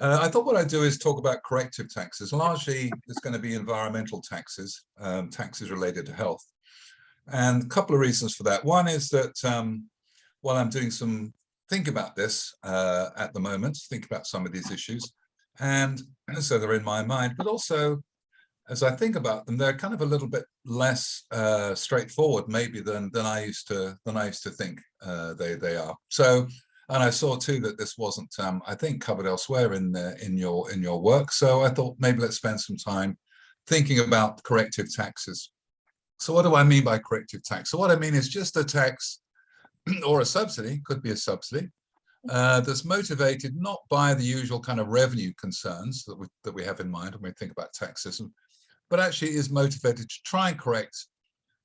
Uh, I thought what I'd do is talk about corrective taxes. Largely, it's going to be environmental taxes, um, taxes related to health. And a couple of reasons for that. One is that um, while I'm doing some think about this uh, at the moment, think about some of these issues, and so they're in my mind, but also as I think about them, they're kind of a little bit less uh, straightforward maybe than than I used to than I used to think uh, they they are. So and I saw too that this wasn't, um, I think, covered elsewhere in the, in your in your work. So I thought maybe let's spend some time thinking about corrective taxes. So what do I mean by corrective tax? So what I mean is just a tax or a subsidy, could be a subsidy, uh, that's motivated not by the usual kind of revenue concerns that we, that we have in mind when we think about tax but actually is motivated to try and correct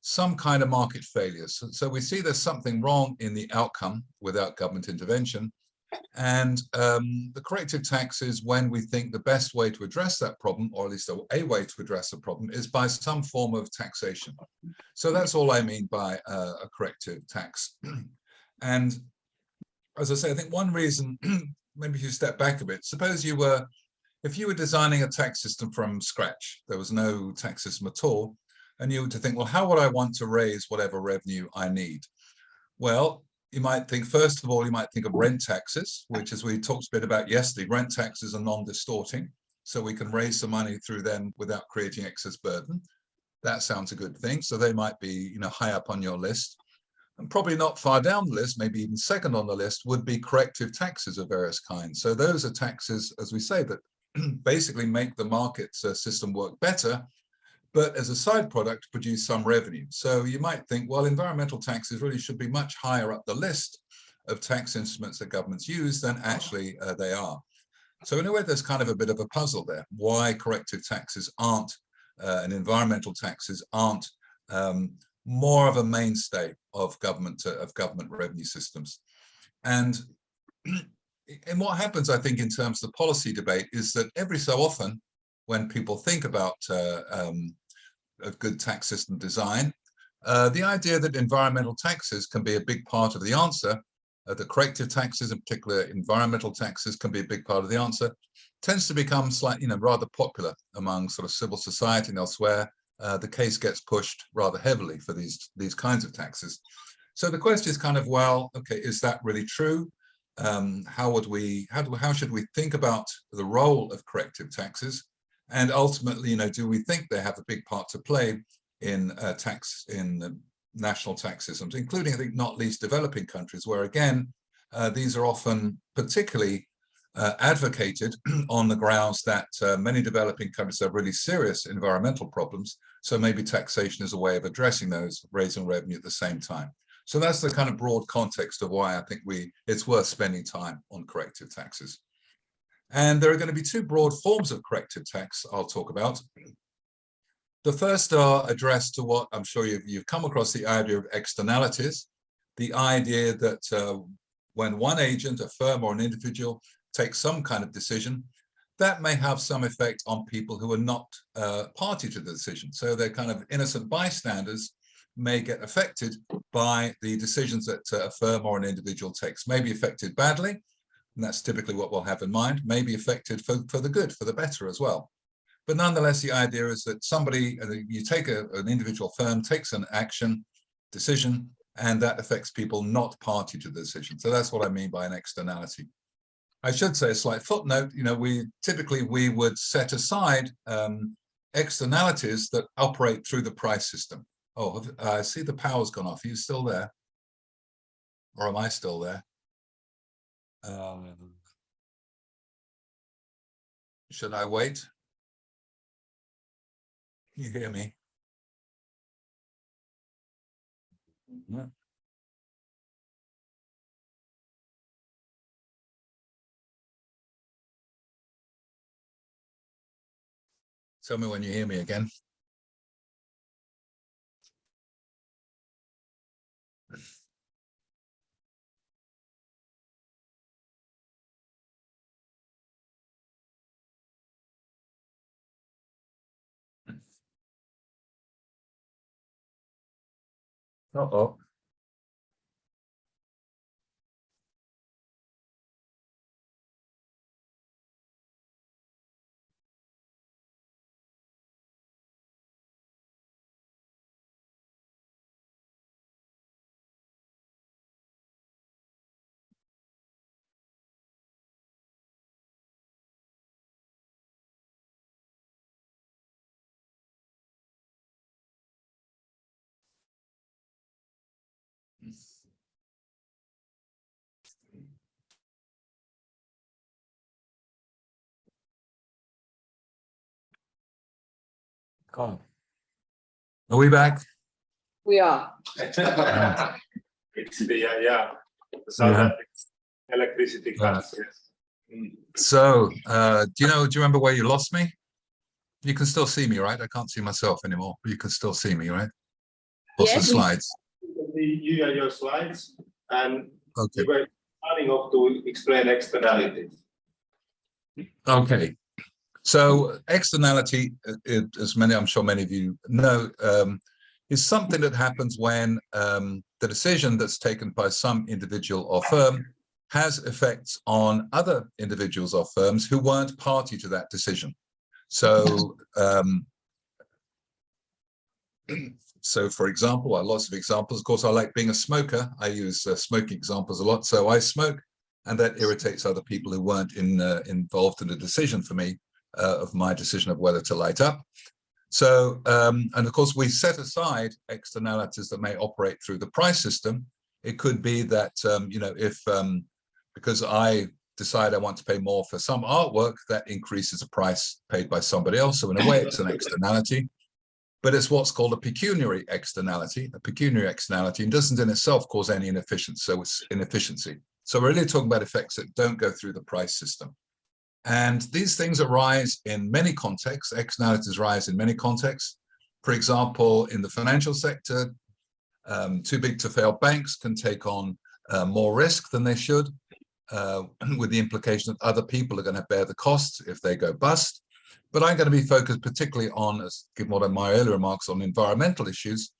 some kind of market failures. So, so, we see there's something wrong in the outcome without government intervention. And um, the corrective tax is when we think the best way to address that problem, or at least a, way to address the problem, is by some form of taxation. So that's all I mean by uh, a corrective tax. and as I say, I think one reason, maybe if you step back a bit, suppose you were, if you were designing a tax system from scratch, there was no tax system at all, and you were to think, well, how would I want to raise whatever revenue I need? Well, you might think, first of all, you might think of rent taxes, which as we talked a bit about yesterday, rent taxes are non-distorting. So we can raise some money through them without creating excess burden. That sounds a good thing. So they might be, you know, high up on your list. And probably not far down the list, maybe even second on the list, would be corrective taxes of various kinds. So those are taxes, as we say, that basically make the market uh, system work better but as a side product produce some revenue. So you might think, well, environmental taxes really should be much higher up the list of tax instruments that governments use than actually uh, they are. So in a way, there's kind of a bit of a puzzle there, why corrective taxes aren't uh, and environmental taxes aren't um, more of a mainstay of government uh, of government revenue systems. And, and what happens, I think, in terms of the policy debate is that every so often, when people think about uh, um, of good tax system design. Uh, the idea that environmental taxes can be a big part of the answer, uh, the corrective taxes, in particular environmental taxes, can be a big part of the answer, tends to become slightly, you know, rather popular among sort of civil society and elsewhere. Uh, the case gets pushed rather heavily for these these kinds of taxes. So the question is kind of, well, okay, is that really true? Um, how would we, how, do, how should we think about the role of corrective taxes? And ultimately, you know, do we think they have a big part to play in uh, tax, in national tax systems, including, I think, not least developing countries, where again, uh, these are often particularly uh, advocated on the grounds that uh, many developing countries have really serious environmental problems. So maybe taxation is a way of addressing those, raising revenue at the same time. So that's the kind of broad context of why I think we it's worth spending time on corrective taxes. And there are going to be two broad forms of corrective tax I'll talk about. The first are addressed to what I'm sure you've, you've come across the idea of externalities, the idea that uh, when one agent, a firm or an individual takes some kind of decision, that may have some effect on people who are not uh, party to the decision. So they're kind of innocent bystanders may get affected by the decisions that uh, a firm or an individual takes, may be affected badly, and that's typically what we'll have in mind, may be affected for, for the good, for the better as well. But nonetheless, the idea is that somebody, uh, you take a, an individual firm, takes an action, decision, and that affects people not party to the decision. So that's what I mean by an externality. I should say a slight footnote, you know, we typically we would set aside um, externalities that operate through the price system. Oh, I see the power's gone off. Are you still there? Or am I still there? Um, should I wait? You hear me? Tell me when you hear me again. Uh-oh. Are we back? We are. It's the, uh, yeah, the South Yeah. African electricity cuts, yes. So, uh, do you know, do you remember where you lost me? You can still see me, right? I can't see myself anymore, but you can still see me, right? What's the Yes. slides? The, you and your slides, and Okay, you were starting off to explain externalities. okay. So externality, uh, it, as many, I'm sure many of you know, um, is something that happens when um, the decision that's taken by some individual or firm has effects on other individuals or firms who weren't party to that decision. So, um, so for example, lots of examples. Of course, I like being a smoker. I use uh, smoking examples a lot. So I smoke, and that irritates other people who weren't in, uh, involved in the decision for me uh, of my decision of whether to light up. So, um, and of course, we set aside externalities that may operate through the price system. It could be that, um, you know, if um, because I decide I want to pay more for some artwork, that increases the price paid by somebody else. So in a way, it's an externality, but it's what's called a pecuniary externality. A pecuniary externality and doesn't in itself cause any inefficiency. So it's inefficiency. So we're really talking about effects that don't go through the price system. And these things arise in many contexts. Externalities arise in many contexts. For example, in the financial sector, um, too big to fail banks can take on uh, more risk than they should, uh, with the implication that other people are going to bear the cost if they go bust. But I'm going to be focused particularly on, as given what my earlier remarks on environmental issues,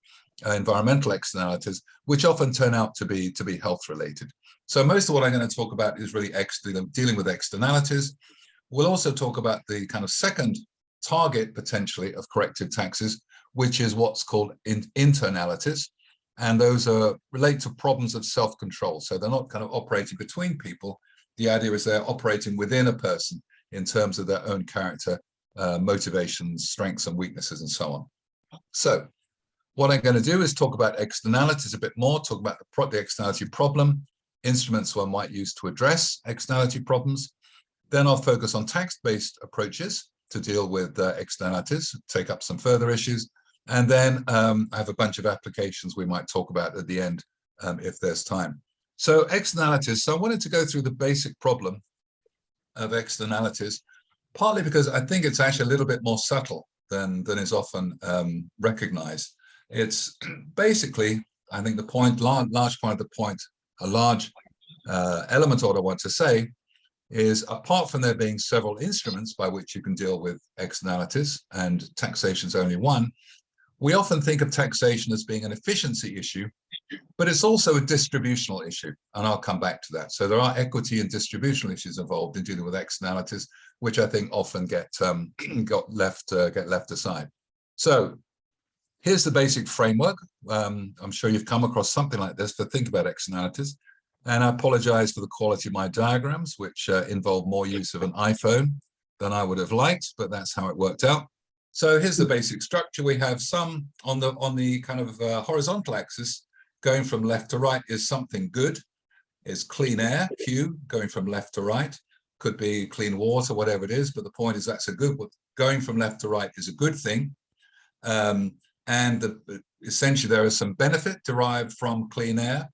uh, environmental externalities, which often turn out to be to be health related. So most of what I'm going to talk about is really dealing with externalities. We'll also talk about the kind of second target potentially of corrective taxes, which is what's called in internalities. And those are relate to problems of self-control. So they're not kind of operating between people. The idea is they're operating within a person in terms of their own character, uh, motivations, strengths and weaknesses and so on. So what I'm going to do is talk about externalities a bit more, talk about the, pro the externality problem, instruments one might use to address externality problems. Then I'll focus on tax-based approaches to deal with uh, externalities, take up some further issues. And then um, I have a bunch of applications we might talk about at the end um, if there's time. So externalities. So I wanted to go through the basic problem of externalities, partly because I think it's actually a little bit more subtle than, than is often um, recognized. It's basically, I think the point, large, large part of the point, a large uh, element of I want to say is apart from there being several instruments by which you can deal with externalities and taxation is only one, we often think of taxation as being an efficiency issue, but it's also a distributional issue, and I'll come back to that. So there are equity and distributional issues involved in dealing with externalities, which I think often get um, got left uh, get left aside. So here's the basic framework. Um, I'm sure you've come across something like this to think about externalities. And I apologize for the quality of my diagrams, which uh, involve more use of an iPhone than I would have liked, but that's how it worked out. So here's the basic structure. We have some on the on the kind of uh, horizontal axis going from left to right is something good, is clean air, Q, going from left to right, could be clean water, whatever it is, but the point is that's a good, going from left to right is a good thing. Um, and the, essentially there is some benefit derived from clean air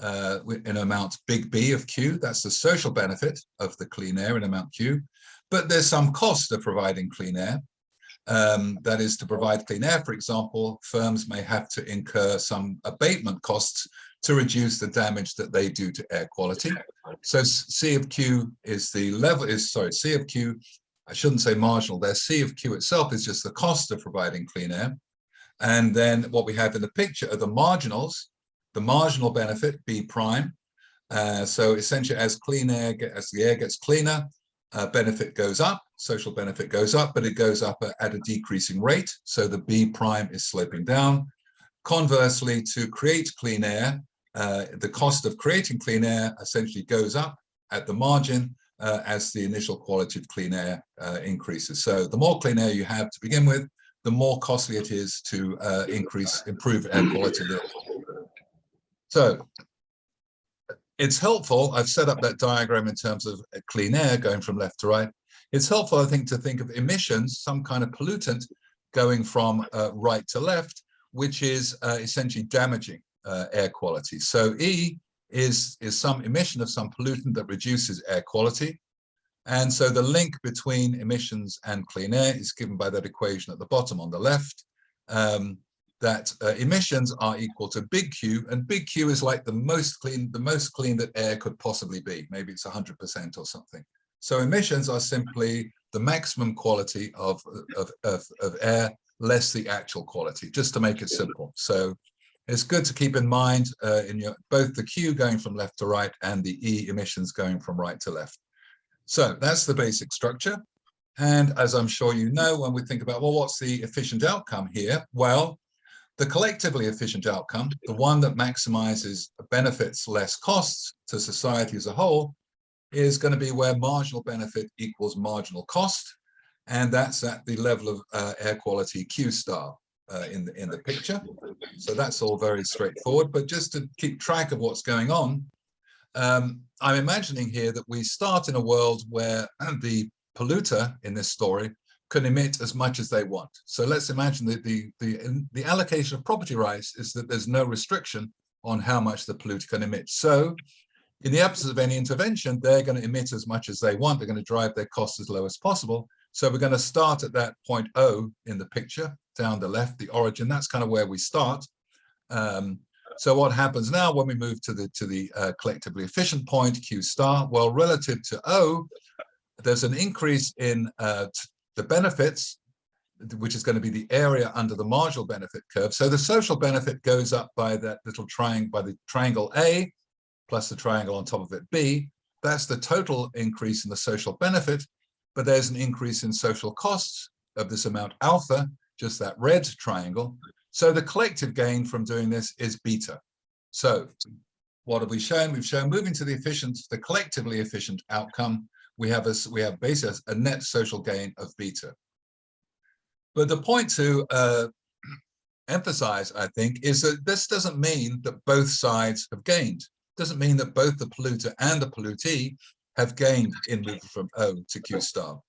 uh, in amount big B of Q, that's the social benefit of the clean air in amount Q, but there's some cost of providing clean air. Um, that is to provide clean air, for example, firms may have to incur some abatement costs to reduce the damage that they do to air quality. So C of Q is the level is, sorry, C of Q, I shouldn't say marginal there, C of Q itself is just the cost of providing clean air. And then what we have in the picture are the marginals, the marginal benefit, B prime. Uh, so essentially as clean air, as the air gets cleaner, uh, benefit goes up, social benefit goes up, but it goes up at a decreasing rate. So the B prime is sloping down. Conversely, to create clean air, uh, the cost of creating clean air essentially goes up at the margin uh, as the initial quality of clean air uh, increases. So the more clean air you have to begin with, the more costly it is to uh, increase, improve air quality. So it's helpful, I've set up that diagram in terms of clean air going from left to right. It's helpful, I think, to think of emissions, some kind of pollutant going from uh, right to left, which is uh, essentially damaging uh, air quality. So E is, is some emission of some pollutant that reduces air quality. And so the link between emissions and clean air is given by that equation at the bottom on the left, um, that uh, emissions are equal to big Q, and big Q is like the most clean, the most clean that air could possibly be. Maybe it's 100% or something. So emissions are simply the maximum quality of, of, of, of air less the actual quality, just to make it simple. So it's good to keep in mind uh, in your both the Q going from left to right and the E emissions going from right to left. So that's the basic structure. And as I'm sure you know, when we think about, well, what's the efficient outcome here? Well, the collectively efficient outcome, the one that maximizes benefits less costs to society as a whole, is going to be where marginal benefit equals marginal cost. And that's at the level of uh, air quality Q star uh, in, the, in the picture. So that's all very straightforward. But just to keep track of what's going on, um, I'm imagining here that we start in a world where the polluter in this story can emit as much as they want. So let's imagine that the, the, the allocation of property rights is that there's no restriction on how much the polluter can emit. So in the absence of any intervention, they're going to emit as much as they want. They're going to drive their costs as low as possible. So we're going to start at that point O in the picture, down the left, the origin. That's kind of where we start. Um, so what happens now when we move to the to the uh, collectively efficient point, Q star? Well, relative to O, there's an increase in uh, the benefits, which is going to be the area under the marginal benefit curve. So the social benefit goes up by that little triangle, by the triangle A, plus the triangle on top of it B. That's the total increase in the social benefit, but there's an increase in social costs of this amount alpha, just that red triangle. So the collective gain from doing this is beta. So what have we shown? We've shown moving to the efficient, the collectively efficient outcome we have a, we have a net social gain of beta. But the point to uh, emphasize, I think, is that this doesn't mean that both sides have gained. It doesn't mean that both the polluter and the pollutee have gained in moving from O to Q star.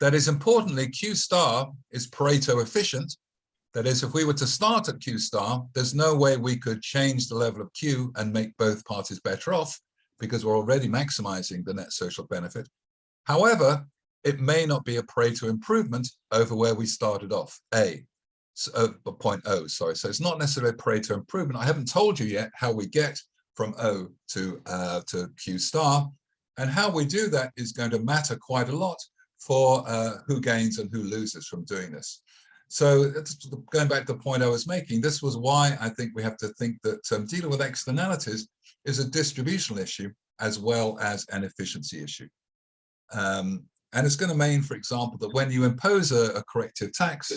That is importantly, Q star is Pareto efficient. That is, if we were to start at Q star, there's no way we could change the level of Q and make both parties better off because we're already maximizing the net social benefit. However, it may not be a Pareto improvement over where we started off, A, so, uh, point O, sorry. So it's not necessarily a Pareto improvement. I haven't told you yet how we get from O to, uh, to Q star. And how we do that is going to matter quite a lot for uh, who gains and who loses from doing this. So going back to the point I was making, this was why I think we have to think that um, dealing with externalities is a distributional issue as well as an efficiency issue. Um, and it's going to mean, for example, that when you impose a, a corrective tax,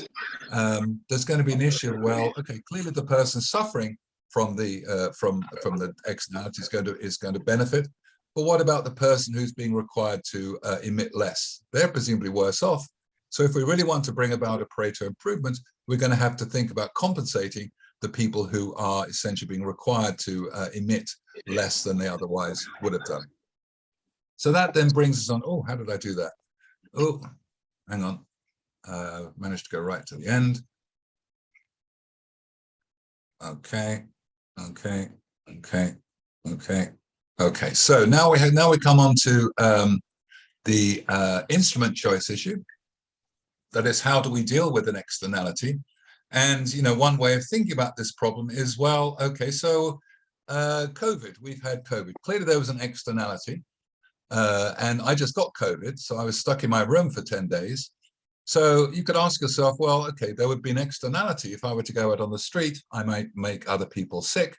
um, there's going to be an issue. Well, okay, clearly the person suffering from the uh, from from the externality is going to is going to benefit. But what about the person who's being required to uh, emit less? They're presumably worse off. So if we really want to bring about a Pareto improvement, we're going to have to think about compensating the people who are essentially being required to uh, emit less than they otherwise would have done. So that then brings us on, oh, how did I do that? Oh, hang on. Uh, managed to go right to the end. Okay, okay, okay, okay, okay. So now we have now we come on to um, the uh, instrument choice issue. That is, how do we deal with an externality? And you know, one way of thinking about this problem is, well, okay, so uh, COVID, we've had COVID. Clearly, there was an externality. Uh, and I just got COVID, so I was stuck in my room for 10 days. So you could ask yourself, well, okay, there would be an externality. If I were to go out on the street, I might make other people sick.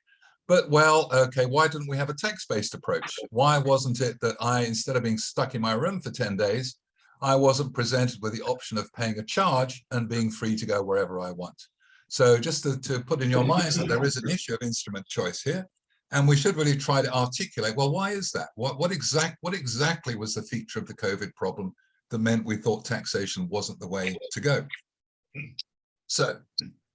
But well, okay, why didn't we have a text-based approach? Why wasn't it that I, instead of being stuck in my room for 10 days, I wasn't presented with the option of paying a charge and being free to go wherever I want? So just to, to put in your minds that there is an issue of instrument choice here. And we should really try to articulate, well, why is that? What, what, exact, what exactly was the feature of the COVID problem that meant we thought taxation wasn't the way to go? So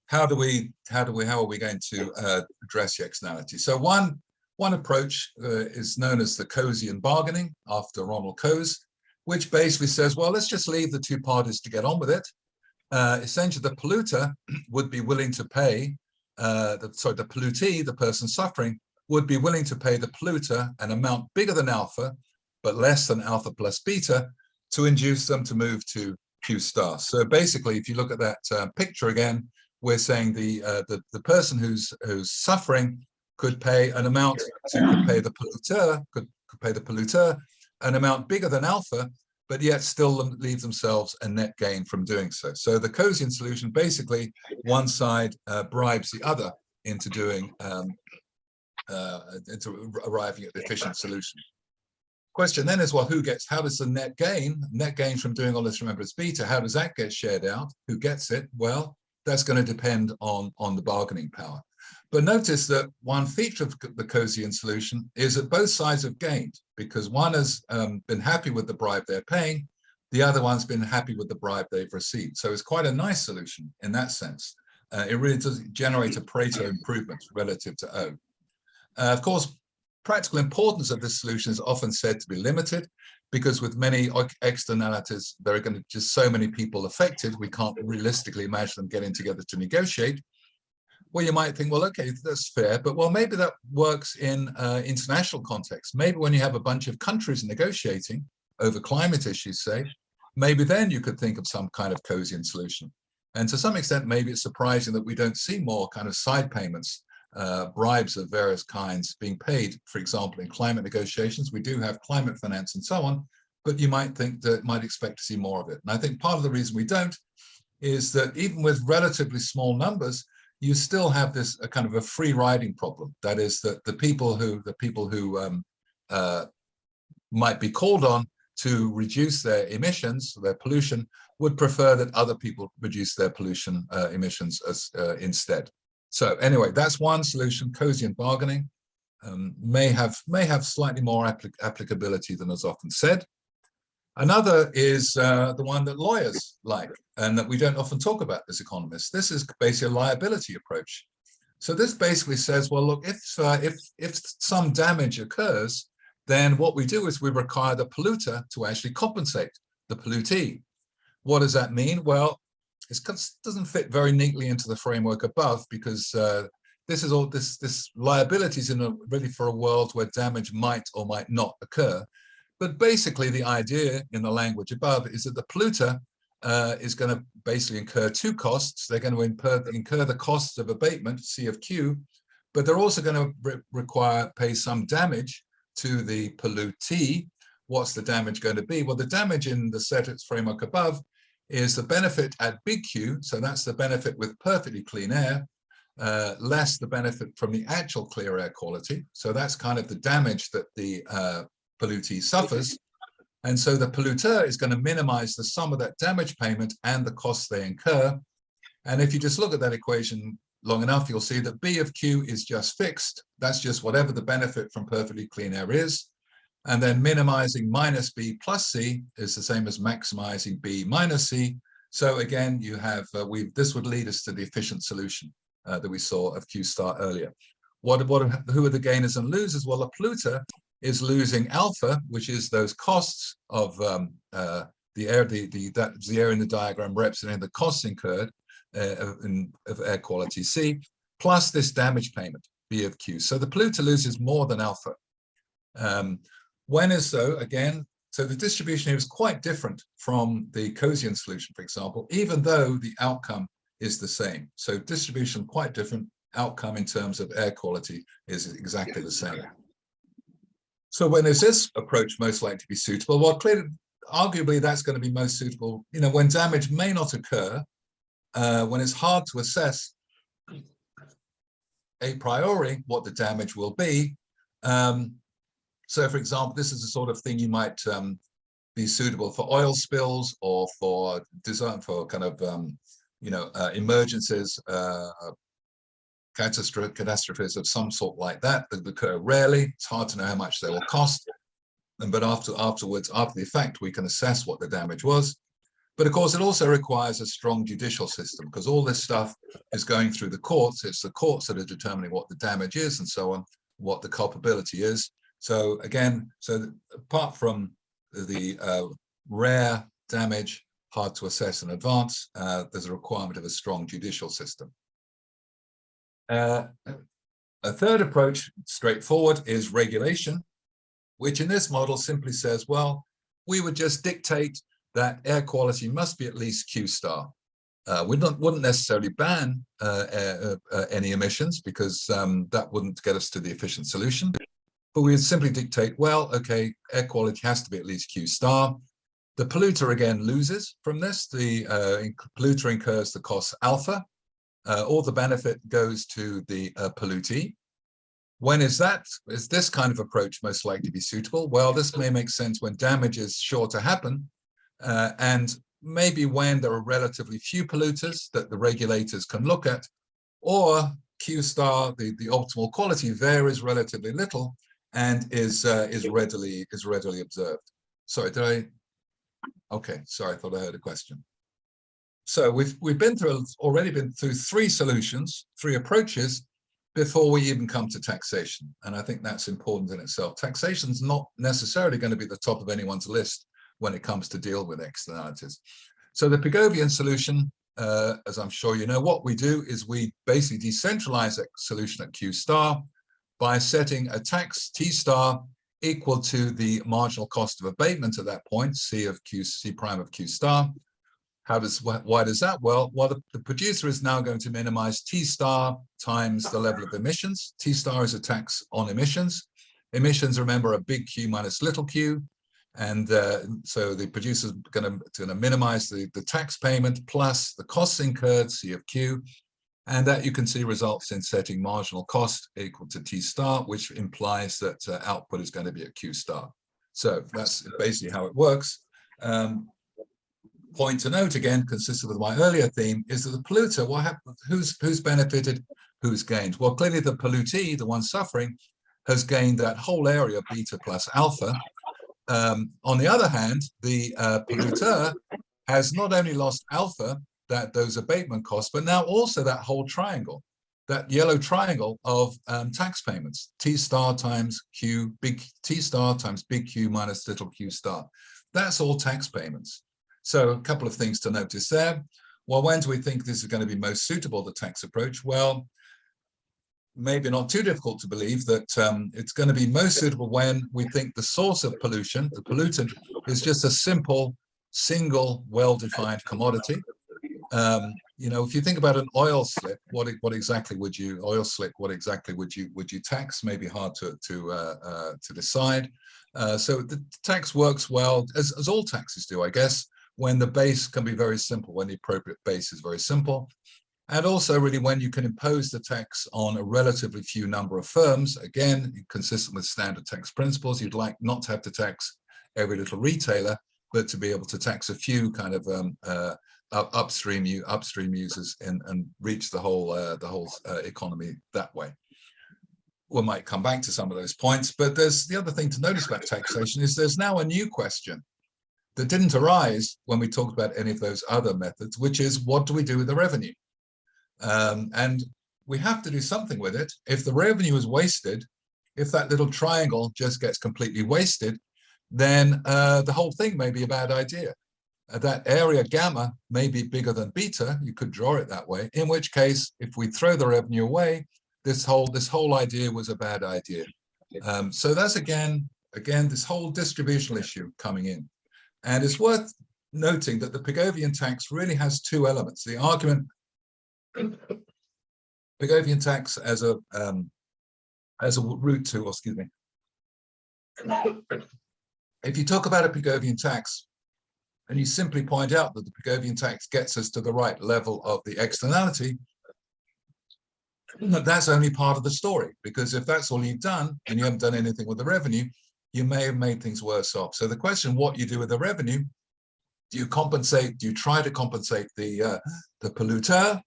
how do we, how do we, how are we going to uh, address the externality? So one, one approach uh, is known as the Coasian bargaining after Ronald Coase, which basically says, well, let's just leave the two parties to get on with it. uh, essentially the polluter would be willing to pay, uh, the, sorry, the pollutee, the person suffering, would be willing to pay the polluter an amount bigger than alpha, but less than alpha plus beta to induce them to move to Q star. So basically, if you look at that uh, picture again, we're saying the, uh, the the person who's who's suffering could pay an amount to could pay the polluter could, could pay the polluter an amount bigger than alpha, but yet still leave themselves a net gain from doing so. So the Coasian solution basically one side uh, bribes the other into doing um, uh, into arriving at the efficient solution. Question then is, well, who gets, how does the net gain, net gain from doing all this, remember it's beta, how does that get shared out? Who gets it? Well, that's going to depend on, on the bargaining power. But notice that one feature of the Coasian solution is that both sides have gained because one has um, been happy with the bribe they're paying, the other one's been happy with the bribe they've received. So it's quite a nice solution in that sense. Uh, it really does generate a Pareto improvement relative to O. Uh, of course, practical importance of this solution is often said to be limited because with many externalities, there are going to just so many people affected, we can't realistically imagine them getting together to negotiate. Well, you might think, well, okay, that's fair, but well, maybe that works in uh, international context. Maybe when you have a bunch of countries negotiating over climate issues, say, maybe then you could think of some kind of Coasian solution. And to some extent, maybe it's surprising that we don't see more kind of side payments, uh, bribes of various kinds being paid, for example, in climate negotiations. We do have climate finance and so on, but you might think that might expect to see more of it. And I think part of the reason we don't is that even with relatively small numbers, you still have this kind of a free riding problem. That is that the people who the people who um, uh, might be called on to reduce their emissions, their pollution, would prefer that other people reduce their pollution uh, emissions as uh, instead. So anyway, that's one solution. Coasian bargaining um, may have may have slightly more applic applicability than is often said. Another is uh, the one that lawyers like and that we don't often talk about as economists. This is basically a liability approach. So this basically says, well, look, if, uh, if, if some damage occurs, then what we do is we require the polluter to actually compensate the pollutee. What does that mean? Well, it doesn't fit very neatly into the framework above because uh, this is all this this liabilities in a really for a world where damage might or might not occur. But basically, the idea in the language above is that the polluter uh, is going to basically incur two costs. They're going to incur, incur the costs of abatement, C of Q, but they're also going to re require pay some damage to the pollutee. What's the damage going to be? Well, the damage in the SETIPS framework above is the benefit at big Q, so that's the benefit with perfectly clean air, uh, less the benefit from the actual clear air quality. So that's kind of the damage that the uh, pollutee suffers. And so the polluter is going to minimize the sum of that damage payment and the costs they incur. And if you just look at that equation long enough, you'll see that B of Q is just fixed. That's just whatever the benefit from perfectly clean air is. And then minimizing minus B plus C is the same as maximizing B minus C. So again, you have, uh, we this would lead us to the efficient solution uh, that we saw of Q star earlier. What, what, who are the gainers and losers? Well, a polluter is losing alpha, which is those costs of um, uh, the air, the, the, that, the air in the diagram representing the costs incurred uh, in, of air quality C, plus this damage payment, B of Q. So the polluter loses more than alpha. Um, when is so, again, so the distribution here is quite different from the Coasian solution, for example, even though the outcome is the same. So distribution quite different, outcome in terms of air quality is exactly the same. So when is this approach most likely to be suitable? Well, clearly, arguably that's going to be most suitable, you know, when damage may not occur, uh, when it's hard to assess a priori what the damage will be. Um, so for example, this is the sort of thing you might um, be suitable for oil spills or for design for kind of, um, you know, uh, emergencies, uh, catastrophes of some sort like that that occur rarely. It's hard to know how much they will cost. And but after afterwards, after the effect, we can assess what the damage was. But of course, it also requires a strong judicial system because all this stuff is going through the courts. It's the courts that are determining what the damage is and so on, what the culpability is. So again, so apart from the uh, rare damage hard to assess in advance. Uh, there's a requirement of a strong judicial system. Uh, a third approach, straightforward, is regulation, which in this model simply says, well, we would just dictate that air quality must be at least Q star. Uh, we don't, wouldn't necessarily ban uh, uh, uh, any emissions because um, that wouldn't get us to the efficient solution. But we would simply dictate, well, okay, air quality has to be at least Q star. The polluter again loses from this. The uh, polluter incurs the cost alpha. Uh, all the benefit goes to the pollutee. When is that? Is this kind of approach most likely to be suitable? Well, this may make sense when damage is sure to happen, uh, and maybe when there are relatively few polluters that the regulators can look at, or Q star, the, the optimal quality varies relatively little and is uh, is readily is readily observed. Sorry, did I? Okay, sorry, I thought I heard a question. So we've we've been through already been through three solutions, three approaches before we even come to taxation. And I think that's important in itself. Taxation is not necessarily going to be the top of anyone's list when it comes to deal with externalities. So the Pigovian solution, uh, as I'm sure you know, what we do is we basically decentralize a solution at Q star by setting a tax T star equal to the marginal cost of abatement at that point, C of Q, C prime of Q star. How does, why does that? Well, well, the, the producer is now going to minimize T star times the level of emissions. T star is a tax on emissions. Emissions, remember, are big Q minus little q. And uh, so the producer is going to minimize the, the tax payment plus the costs incurred, C of Q. And that you can see results in setting marginal cost equal to T star, which implies that uh, output is going to be at Q star. So that's basically how it works. Um, point to note again, consistent with my earlier theme, is that the polluter, what happens, who's, who's benefited, who's gained? Well, clearly the pollutee, the one suffering, has gained that whole area beta plus alpha, um, on the other hand, the uh, polluter has not only lost alpha, that those abatement costs, but now also that whole triangle, that yellow triangle of um, tax payments, T star times Q, big T star times big Q minus little q star. That's all tax payments. So a couple of things to notice there. Well, when do we think this is going to be most suitable, the tax approach? Well, maybe not too difficult to believe that um, it's going to be most suitable when we think the source of pollution, the pollutant, is just a simple, single, well-defined commodity. Um, you know, if you think about an oil slip, what what exactly would you oil slick? What exactly would you would you tax? Maybe hard to to uh, uh, to decide. Uh, so the tax works well as as all taxes do, I guess, when the base can be very simple, when the appropriate base is very simple. And also really when you can impose the tax on a relatively few number of firms, again, consistent with standard tax principles, you'd like not to have to tax every little retailer, but to be able to tax a few kind of um, uh, upstream you upstream users and, and reach the whole uh, the whole uh, economy that way. We might come back to some of those points, but there's the other thing to notice about taxation is there's now a new question that didn't arise when we talked about any of those other methods, which is what do we do with the revenue? Um, and we have to do something with it. If the revenue is wasted, if that little triangle just gets completely wasted, then uh, the whole thing may be a bad idea. That area gamma may be bigger than beta, you could draw it that way, in which case, if we throw the revenue away, this whole this whole idea was a bad idea. Um, so that's again, again, this whole distributional issue coming in. And it's worth noting that the Pigovian tax really has two elements. The argument Pigovian tax as a um, as a route to, or excuse me. If you talk about a Pigovian tax, and you simply point out that the Pigovian tax gets us to the right level of the externality, that's only part of the story, because if that's all you've done and you haven't done anything with the revenue, you may have made things worse off. So the question, what you do with the revenue, do you compensate, do you try to compensate the, uh, the polluter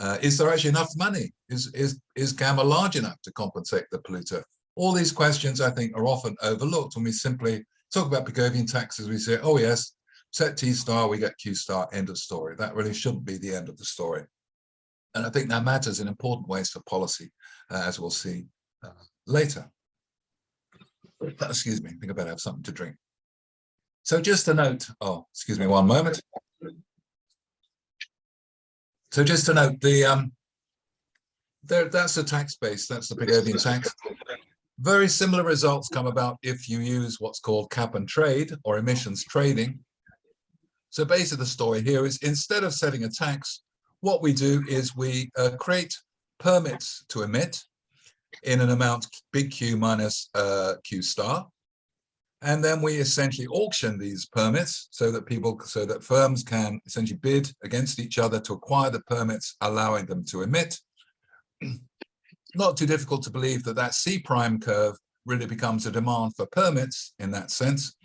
uh, is there actually enough money? Is, is, is gamma large enough to compensate the polluter? All these questions, I think, are often overlooked when we simply talk about Pigovian taxes. We say, oh, yes, set T star, we get Q star, end of story. That really shouldn't be the end of the story. And I think that matters in important ways for policy, uh, as we'll see uh, later. Excuse me, I think I better have something to drink. So just a note, oh, excuse me one moment. So just to note, the um, there, that's the tax base, that's the Pigovian tax. Very similar results come about if you use what's called cap and trade or emissions trading. So basically the story here is instead of setting a tax, what we do is we uh, create permits to emit in an amount big Q minus uh, Q star. And then we essentially auction these permits so that people, so that firms can essentially bid against each other to acquire the permits, allowing them to emit. Not too difficult to believe that that C prime curve really becomes a demand for permits in that sense.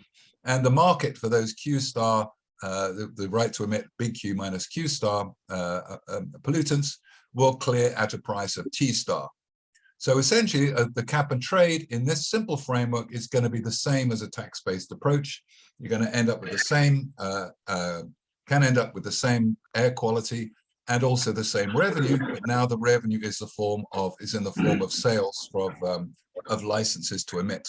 And the market for those Q star, uh, the, the, right to emit big Q minus Q star uh, um, pollutants will clear at a price of T star. So essentially, uh, the cap and trade in this simple framework is going to be the same as a tax-based approach. You're going to end up with the same, uh, uh, can end up with the same air quality and also the same revenue, but now the revenue is the form of is in the form of sales of um, of licenses to emit.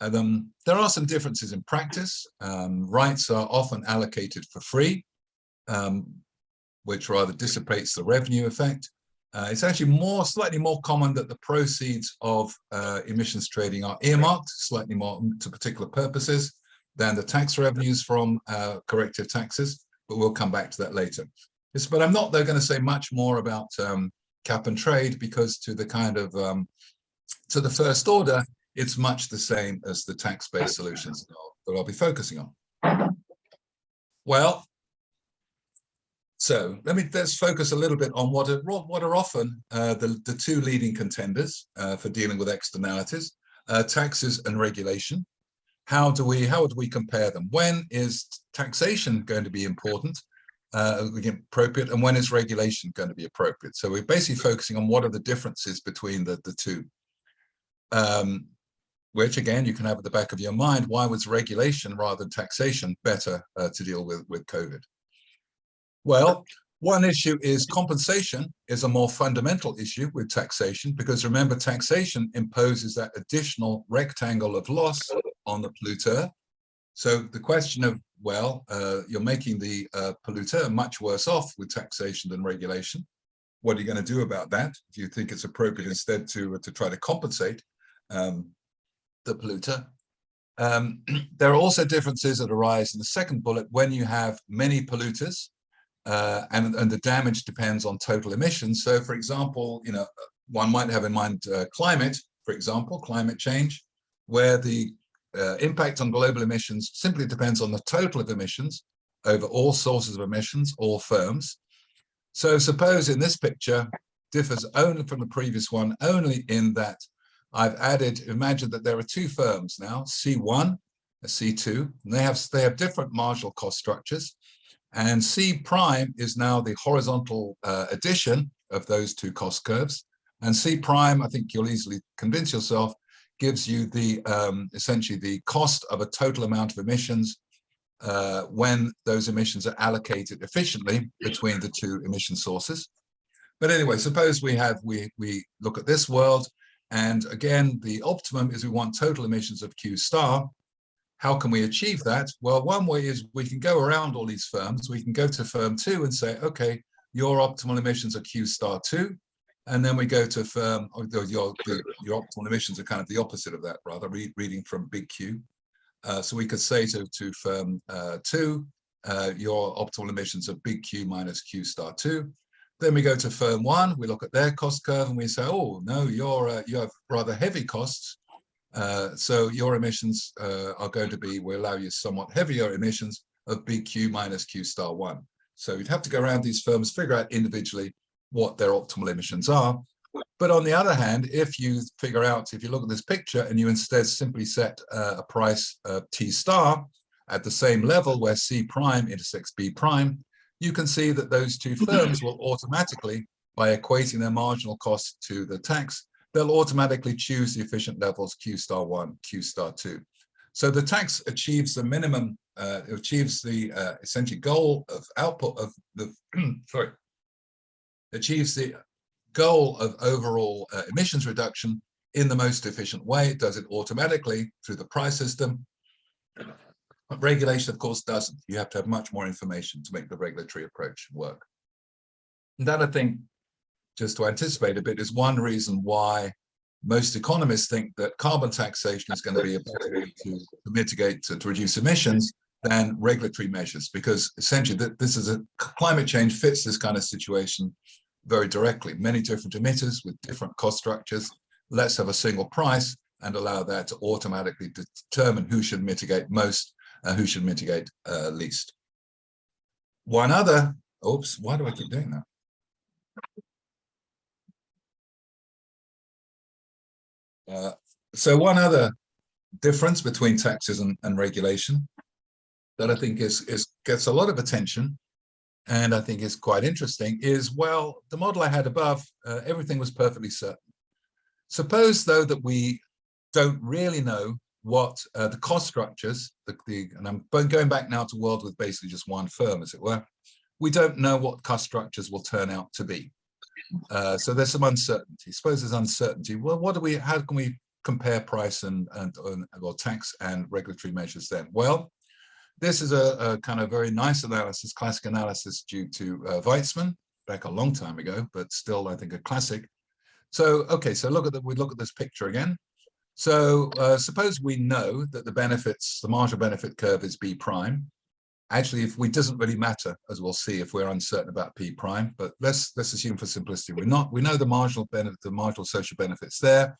Um, there are some differences in practice. Um, rights are often allocated for free, um, which rather dissipates the revenue effect. Uh, it's actually more, slightly more common that the proceeds of uh, emissions trading are earmarked slightly more to particular purposes than the tax revenues from uh, corrective taxes, but we'll come back to that later. Yes, but I'm not, they're going to say much more about um, cap and trade because to the kind of, um, to the first order, it's much the same as the tax-based solutions that I'll be focusing on. Well, so let me let's focus a little bit on what are what are often uh, the the two leading contenders uh, for dealing with externalities, uh, taxes and regulation. How do we how do we compare them? When is taxation going to be important, uh, appropriate, and when is regulation going to be appropriate? So we're basically focusing on what are the differences between the the two. Um, which again you can have at the back of your mind. Why was regulation rather than taxation better uh, to deal with with COVID? Well, one issue is compensation is a more fundamental issue with taxation because remember taxation imposes that additional rectangle of loss on the polluter. So the question of, well, uh, you're making the uh, polluter much worse off with taxation than regulation. What are you going to do about that? Do you think it's appropriate instead to, to try to compensate um, polluter? Um, there are also differences that arise in the second bullet when you have many polluters uh, and, and the damage depends on total emissions. So for example, you know, one might have in mind uh, climate, for example, climate change, where the uh, impact on global emissions simply depends on the total of emissions over all sources of emissions, all firms. So suppose in this picture differs only from the previous one, only in that I've added, imagine that there are two firms now, C1, a C2, and they have, they have different marginal cost structures. And C prime is now the horizontal uh, addition of those two cost curves. And C prime, I think you'll easily convince yourself, gives you the um, essentially the cost of a total amount of emissions uh, when those emissions are allocated efficiently between the two emission sources. But anyway, suppose we have we we look at this world, and again, the optimum is we want total emissions of Q star, how can we achieve that? Well, one way is we can go around all these firms. We can go to firm two and say, okay, your optimal emissions are Q star two. And then we go to firm, your, your, your optimal emissions are kind of the opposite of that, rather, read, reading from big Q. Uh, so we could say to, to firm uh, two, uh, your optimal emissions are big Q minus Q star two. Then we go to firm one, we look at their cost curve and we say, oh, no, you're, uh, you have rather heavy costs. Uh, so your emissions uh, are going to be, we allow you somewhat heavier emissions of BQ minus Q star one. So you'd have to go around these firms, figure out individually what their optimal emissions are. But on the other hand, if you figure out, if you look at this picture and you instead simply set uh, a price of T star at the same level where C prime intersects B prime, you can see that those two firms will automatically, by equating their marginal cost to the tax, they'll automatically choose the efficient levels Q star one, Q star two. So the tax achieves the minimum, uh, achieves the uh, essentially goal of output of the, sorry, achieves the goal of overall uh, emissions reduction in the most efficient way. It does it automatically through the price system. But regulation, of course, doesn't. You have to have much more information to make the regulatory approach work. And that I think, just to anticipate a bit, is one reason why most economists think that carbon taxation is going to be a better way to, to mitigate, to, to reduce emissions than regulatory measures, because essentially that this is a climate change fits this kind of situation very directly. Many different emitters with different cost structures. Let's have a single price and allow that to automatically determine who should mitigate most and who should mitigate uh, least. One other, oops, why do I keep doing that? Uh, so one other difference between taxes and, and regulation that I think is, is gets a lot of attention and I think is quite interesting is, well, the model I had above, uh, everything was perfectly certain. Suppose though that we don't really know what uh, the cost structures, the, the, and I'm going back now to world with basically just one firm, as it were, we don't know what cost structures will turn out to be. Uh, so there's some uncertainty. Suppose there's uncertainty. Well, what do we, how can we compare price and, and, well, tax and regulatory measures then? Well, this is a, a, kind of very nice analysis, classic analysis due to uh, Weitzman back a long time ago, but still I think a classic. So, okay, so look at the, we look at this picture again. So uh, suppose we know that the benefits, the marginal benefit curve is B prime. Actually, if we doesn't really matter, as we'll see, if we're uncertain about P prime, but let's let's assume for simplicity, we're not, we know the marginal benefit, the marginal social benefits there.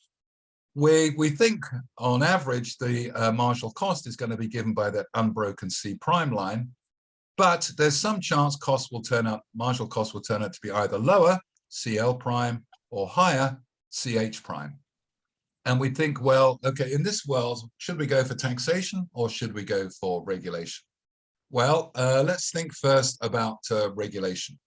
We we think on average the uh, marginal cost is going to be given by that unbroken C prime line, but there's some chance cost will turn out, marginal cost will turn out to be either lower, CL prime, or higher, CH prime. And we think, well, okay, in this world, should we go for taxation or should we go for regulation? Well, uh, let's think first about uh, regulation.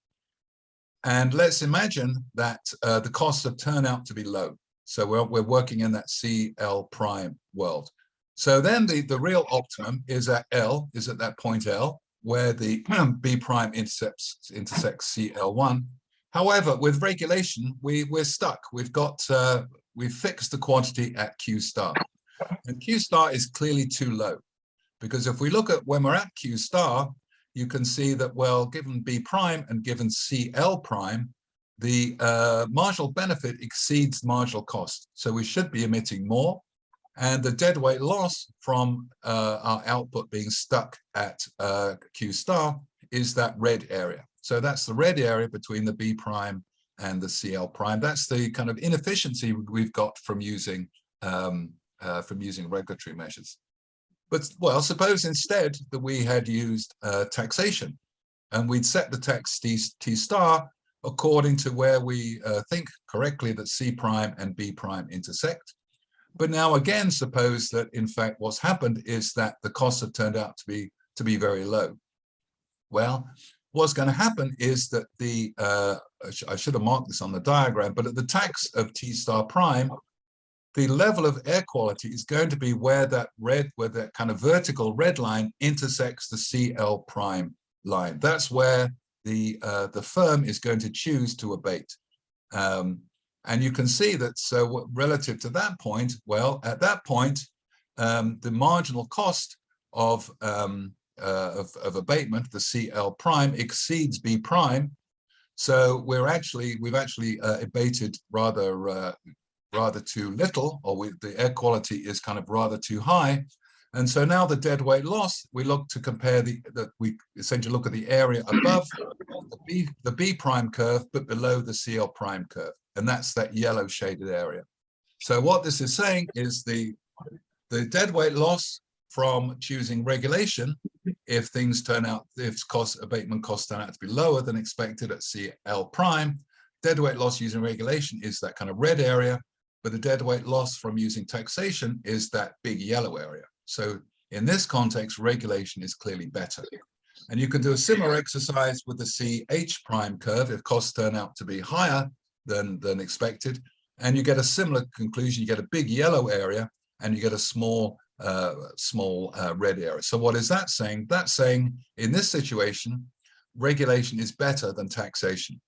And let's imagine that uh, the costs have turned out to be low. So we're, we're working in that CL prime world. So then the, the real optimum is at L, is at that point L, where the B prime intercepts, intersects CL1. However, with regulation, we, we're stuck. We've got uh, we've fixed the quantity at Q star. And Q star is clearly too low. Because if we look at when we're at Q star, you can see that, well, given B prime and given CL prime, the uh, marginal benefit exceeds marginal cost. So we should be emitting more. And the deadweight loss from uh, our output being stuck at uh, Q star is that red area. So that's the red area between the B prime and the CL prime. That's the kind of inefficiency we've got from using um, uh, from using regulatory measures. But well, suppose instead that we had used uh, taxation and we'd set the tax T, T star according to where we uh, think correctly that C prime and B prime intersect. But now again, suppose that in fact what's happened is that the costs have turned out to be to be very low. Well, what's going to happen is that the, uh, I should have marked this on the diagram, but at the tax of T star prime, the level of air quality is going to be where that red, where that kind of vertical red line intersects the CL prime line. That's where the, uh, the firm is going to choose to abate. Um, and you can see that so relative to that point, well, at that point, um, the marginal cost of um, uh, of, of abatement, the CL prime exceeds B prime. So we're actually, we've actually uh, abated rather, uh, rather too little, or we, the air quality is kind of rather too high. And so now the dead weight loss, we look to compare the, that we essentially look at the area above the B, the B prime curve, but below the CL prime curve. And that's that yellow shaded area. So what this is saying is the, the dead weight loss from choosing regulation if things turn out, if cost abatement costs turn out to be lower than expected at CL prime, deadweight loss using regulation is that kind of red area, but the deadweight loss from using taxation is that big yellow area. So in this context, regulation is clearly better. And you can do a similar exercise with the CH prime curve if costs turn out to be higher than, than expected. And you get a similar conclusion. You get a big yellow area and you get a small uh, small uh, red area. So what is that saying? That's saying in this situation, regulation is better than taxation.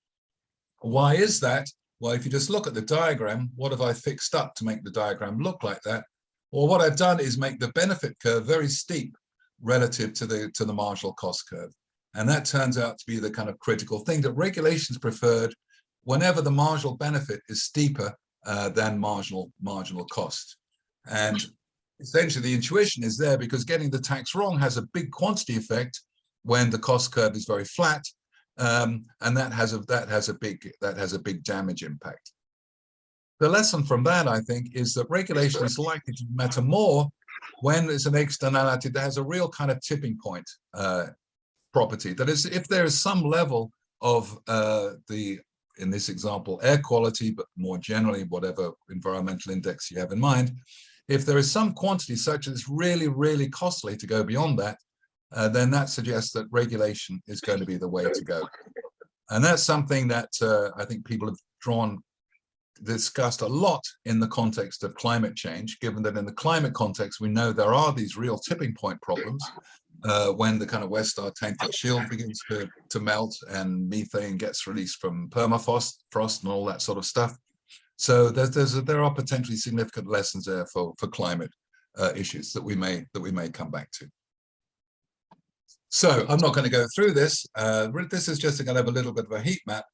Why is that? Well, if you just look at the diagram, what have I fixed up to make the diagram look like that? Well, what I've done is make the benefit curve very steep relative to the to the marginal cost curve. And that turns out to be the kind of critical thing that regulations preferred whenever the marginal benefit is steeper uh, than marginal marginal cost. And essentially the intuition is there because getting the tax wrong has a big quantity effect when the cost curve is very flat. Um, and that has a that has a big that has a big damage impact. The lesson from that, I think, is that regulation is likely to matter more when there's an externality that has a real kind of tipping point uh, property. That is, if there is some level of uh, the, in this example, air quality, but more generally, whatever environmental index you have in mind, if there is some quantity such it's really, really costly to go beyond that, uh, then that suggests that regulation is going to be the way to go. And that's something that uh, I think people have drawn discussed a lot in the context of climate change, given that in the climate context, we know there are these real tipping point problems uh, when the kind of West Arctic shield begins to, to melt and methane gets released from permafrost frost and all that sort of stuff. So there's, there's a, there are potentially significant lessons there for, for climate uh, issues that we may that we may come back to. So I'm not going to go through this. Uh, this is just going to of a little bit of a heat map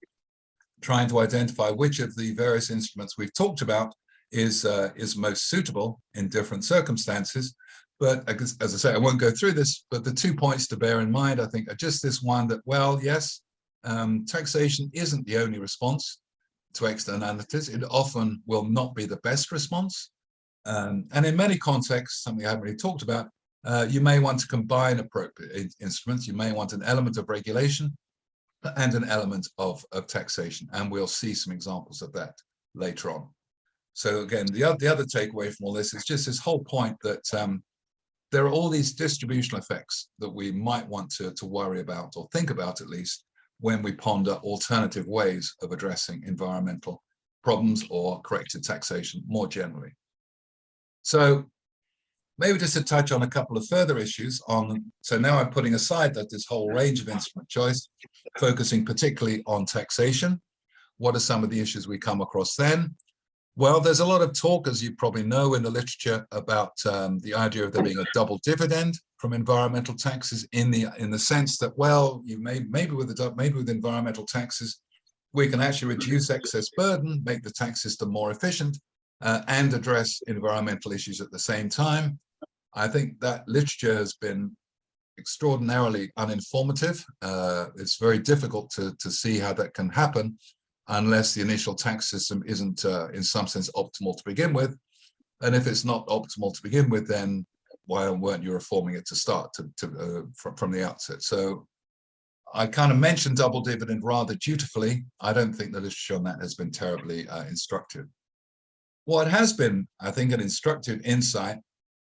trying to identify which of the various instruments we've talked about is uh, is most suitable in different circumstances. But as I say, I won't go through this, but the two points to bear in mind, I think, are just this one that, well, yes, um, taxation isn't the only response to externalities. It often will not be the best response. Um, and in many contexts, something I haven't really talked about, uh, you may want to combine appropriate instruments. You may want an element of regulation and an element of, of taxation. And we'll see some examples of that later on. So again, the, other, the other takeaway from all this is just this whole point that um, there are all these distributional effects that we might want to, to worry about or think about at least when we ponder alternative ways of addressing environmental problems or corrective taxation more generally. So maybe just to touch on a couple of further issues on, so now I'm putting aside that this whole range of instrument choice, focusing particularly on taxation. What are some of the issues we come across then? Well, there's a lot of talk, as you probably know in the literature, about um, the idea of there being a double dividend from environmental taxes in the in the sense that, well, you may maybe with the maybe with environmental taxes, we can actually reduce excess burden, make the tax system more efficient, uh, and address environmental issues at the same time. I think that literature has been extraordinarily uninformative. Uh, it's very difficult to, to see how that can happen unless the initial tax system isn't uh, in some sense optimal to begin with. And if it's not optimal to begin with, then why weren't you reforming it to start to, to uh, from, from the outset? So I kind of mentioned double dividend rather dutifully. I don't think the literature on that has been terribly uh, instructive. What has been, I think, an instructive insight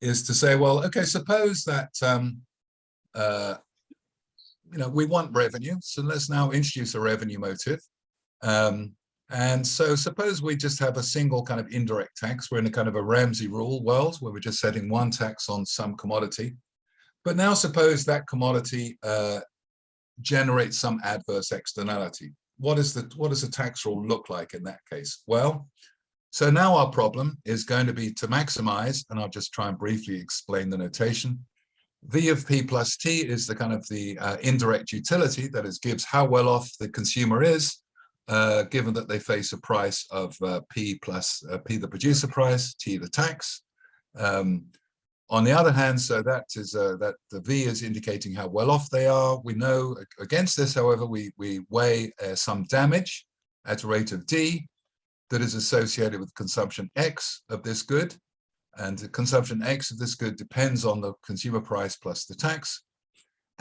is to say, well, okay, suppose that, um, uh, you know, we want revenue, so let's now introduce a revenue motive. Um, and so suppose we just have a single kind of indirect tax. We're in a kind of a Ramsey rule world where we're just setting one tax on some commodity. But now suppose that commodity uh, generates some adverse externality. What is the what does the tax rule look like in that case? Well, so now our problem is going to be to maximize, and I'll just try and briefly explain the notation. V of P plus T is the kind of the uh, indirect utility that is gives how well off the consumer is, uh, given that they face a price of uh, P plus uh, P the producer price, T the tax. Um, on the other hand, so that is uh, that the V is indicating how well off they are. We know against this, however, we, we weigh uh, some damage at a rate of D, that is associated with consumption X of this good. And the consumption X of this good depends on the consumer price plus the tax.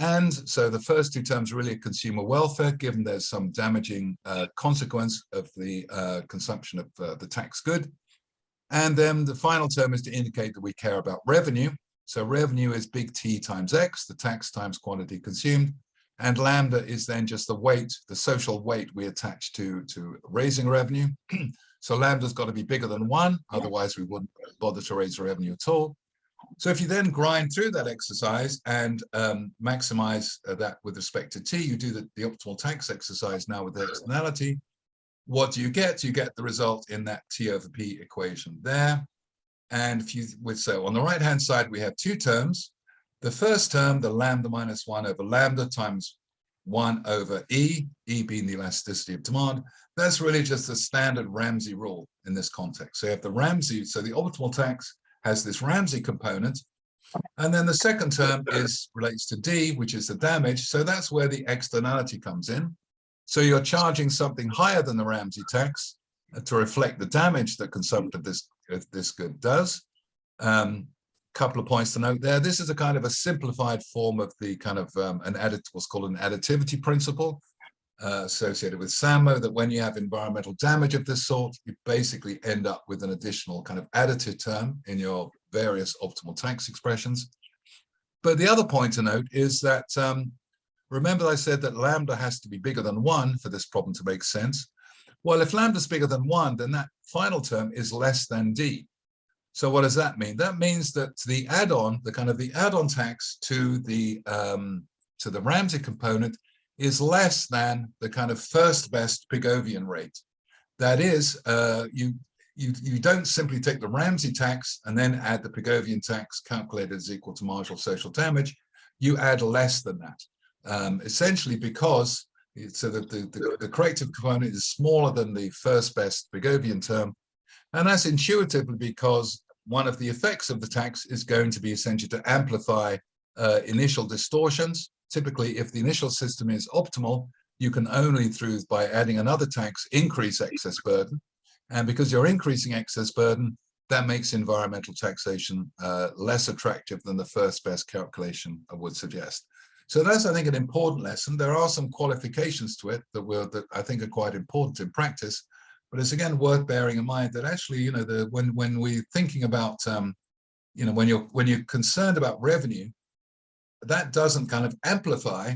And so the first two terms really are consumer welfare, given there's some damaging uh, consequence of the uh, consumption of uh, the tax good. And then the final term is to indicate that we care about revenue. So revenue is big T times X, the tax times quantity consumed. And lambda is then just the weight, the social weight we attach to, to raising revenue. so lambda's got to be bigger than one, otherwise we wouldn't bother to raise revenue at all. So if you then grind through that exercise and um, maximize uh, that with respect to T, you do the, the optimal tax exercise now with the externality. What do you get? You get the result in that T over P equation there. And if you would so on the right hand side, we have two terms. The first term, the lambda minus 1 over lambda times one over E, E being the elasticity of demand. That's really just the standard Ramsey rule in this context. So you have the Ramsey, so the optimal tax has this Ramsey component. And then the second term is relates to D, which is the damage. So that's where the externality comes in. So you're charging something higher than the Ramsey tax uh, to reflect the damage that consumption of this, of this good does. Um, couple of points to note there. This is a kind of a simplified form of the kind of um, an added what's called an additivity principle uh, associated with Sandmo that when you have environmental damage of this sort, you basically end up with an additional kind of additive term in your various optimal tax expressions. But the other point to note is that um, remember I said that lambda has to be bigger than one for this problem to make sense. Well, if lambda is bigger than one, then that final term is less than D. So what does that mean? That means that the add-on, the kind of the add-on tax to the um, to the Ramsey component is less than the kind of first best Pigovian rate. That is, uh, you you you don't simply take the Ramsey tax and then add the Pigovian tax calculated as equal to marginal social damage. You add less than that, um, essentially because so that the, the, the component is smaller than the first best Pigovian term, and that's intuitively because one of the effects of the tax is going to be essentially to amplify uh, initial distortions. Typically, if the initial system is optimal, you can only through by adding another tax increase excess burden. And because you're increasing excess burden, that makes environmental taxation uh, less attractive than the first best calculation would suggest. So that's, I think, an important lesson. There are some qualifications to it that, will, that I think are quite important in practice. But it's again worth bearing in mind that actually, you know, the when when we're thinking about, um, you know, when you're when you're concerned about revenue, that doesn't kind of amplify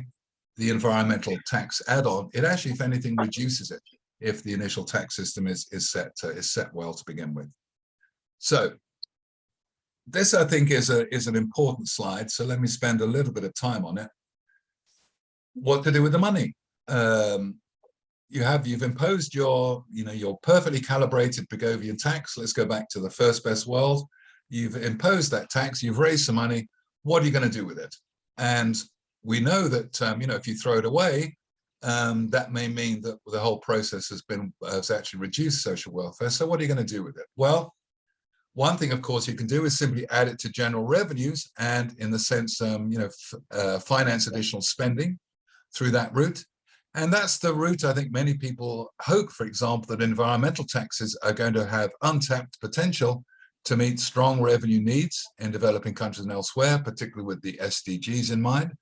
the environmental tax add-on. It actually, if anything, reduces it if the initial tax system is is set is set well to begin with. So this, I think, is a is an important slide. So let me spend a little bit of time on it. What to do with the money? Um, you have you've imposed your you know your perfectly calibrated Pigovian tax. Let's go back to the first best world. You've imposed that tax. You've raised some money. What are you going to do with it? And we know that um, you know if you throw it away, um, that may mean that the whole process has been has actually reduced social welfare. So what are you going to do with it? Well, one thing, of course, you can do is simply add it to general revenues and in the sense, um, you know, uh, finance additional spending through that route. And that's the route I think many people hope, for example, that environmental taxes are going to have untapped potential to meet strong revenue needs in developing countries and elsewhere, particularly with the SDGs in mind.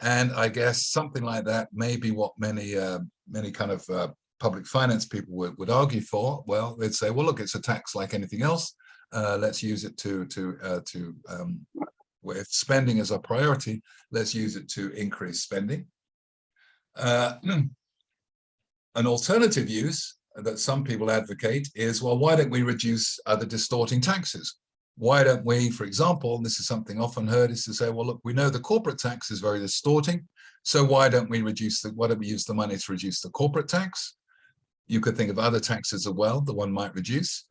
And I guess something like that may be what many uh, many kind of uh, public finance people would, would argue for. Well, they'd say, well, look, it's a tax like anything else. Uh, let's use it to to uh, to um, if spending is a priority, let's use it to increase spending. Uh, an alternative use that some people advocate is, well, why don't we reduce other distorting taxes? Why don't we, for example, this is something often heard, is to say, well, look, we know the corporate tax is very distorting, so why don't we reduce the, why don't we use the money to reduce the corporate tax? You could think of other taxes as well that one might reduce.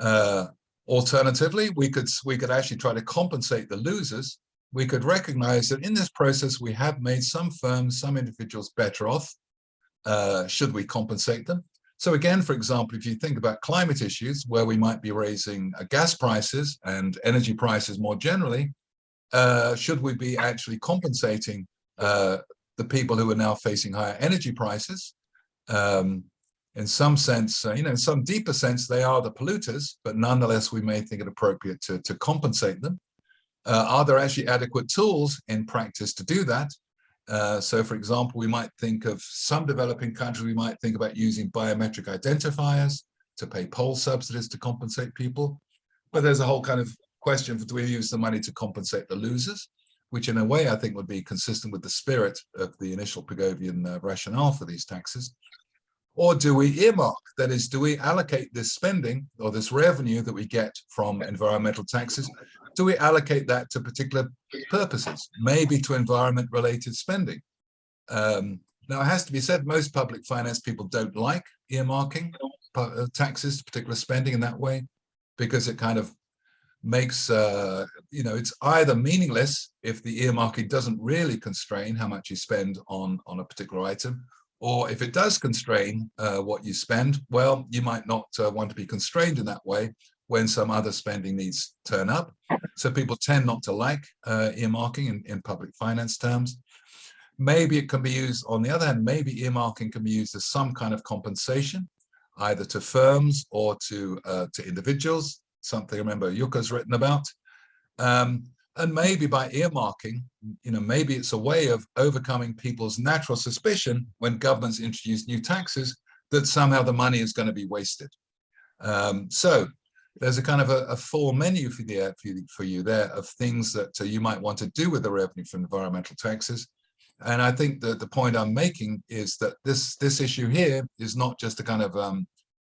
Uh, alternatively, we could we could actually try to compensate the losers we could recognize that in this process, we have made some firms, some individuals better off. Uh, should we compensate them? So again, for example, if you think about climate issues where we might be raising uh, gas prices and energy prices more generally, uh, should we be actually compensating uh, the people who are now facing higher energy prices? Um, in some sense, uh, you know, in some deeper sense, they are the polluters, but nonetheless, we may think it appropriate to, to compensate them. Uh, are there actually adequate tools in practice to do that? Uh, so for example, we might think of some developing countries, we might think about using biometric identifiers to pay poll subsidies to compensate people. But there's a whole kind of question, do we use the money to compensate the losers? Which in a way, I think would be consistent with the spirit of the initial Pigovian uh, rationale for these taxes. Or do we earmark? That is, do we allocate this spending or this revenue that we get from environmental taxes? Do we allocate that to particular purposes, maybe to environment related spending? Um, now, it has to be said, most public finance people don't like earmarking uh, taxes to particular spending in that way, because it kind of makes, uh, you know, it's either meaningless if the earmarking doesn't really constrain how much you spend on, on a particular item, or if it does constrain uh, what you spend, well, you might not uh, want to be constrained in that way when some other spending needs turn up. So people tend not to like uh, earmarking in, in public finance terms. Maybe it can be used, on the other hand, maybe earmarking can be used as some kind of compensation, either to firms or to, uh, to individuals, something I remember Yuka's written about. Um, and maybe by earmarking, you know, maybe it's a way of overcoming people's natural suspicion when governments introduce new taxes that somehow the money is going to be wasted. Um, so there's a kind of a, a full menu for, the, for, you, for you there of things that uh, you might want to do with the revenue from environmental taxes. And I think that the point I'm making is that this this issue here is not just a kind of um,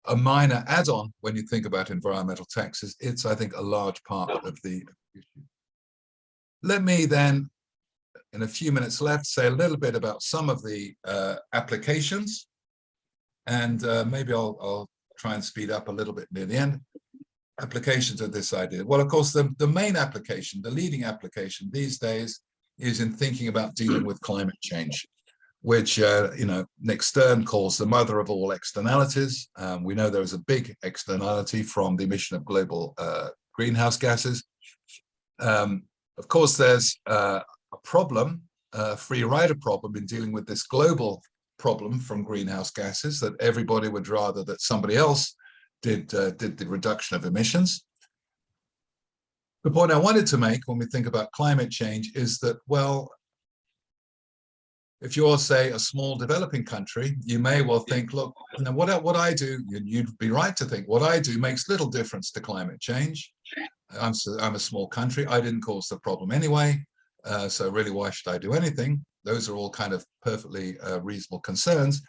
a minor add-on when you think about environmental taxes. It's, I think, a large part of the issue. Let me then, in a few minutes left, say a little bit about some of the uh, applications. And uh, maybe I'll, I'll try and speed up a little bit near the end. Applications of this idea. Well, of course, the, the main application, the leading application these days is in thinking about dealing with climate change, which, uh, you know, Nick Stern calls the mother of all externalities. Um, we know there is a big externality from the emission of global uh, greenhouse gases. Um, of course, there's uh, a problem, a free rider problem in dealing with this global problem from greenhouse gases that everybody would rather that somebody else did, uh, did the reduction of emissions. The point I wanted to make when we think about climate change is that, well, if you're, say, a small developing country, you may well think, look, know, what, what I do, you'd be right to think, what I do makes little difference to climate change. I'm, I'm a small country, I didn't cause the problem anyway, uh, so really why should I do anything? Those are all kind of perfectly uh, reasonable concerns.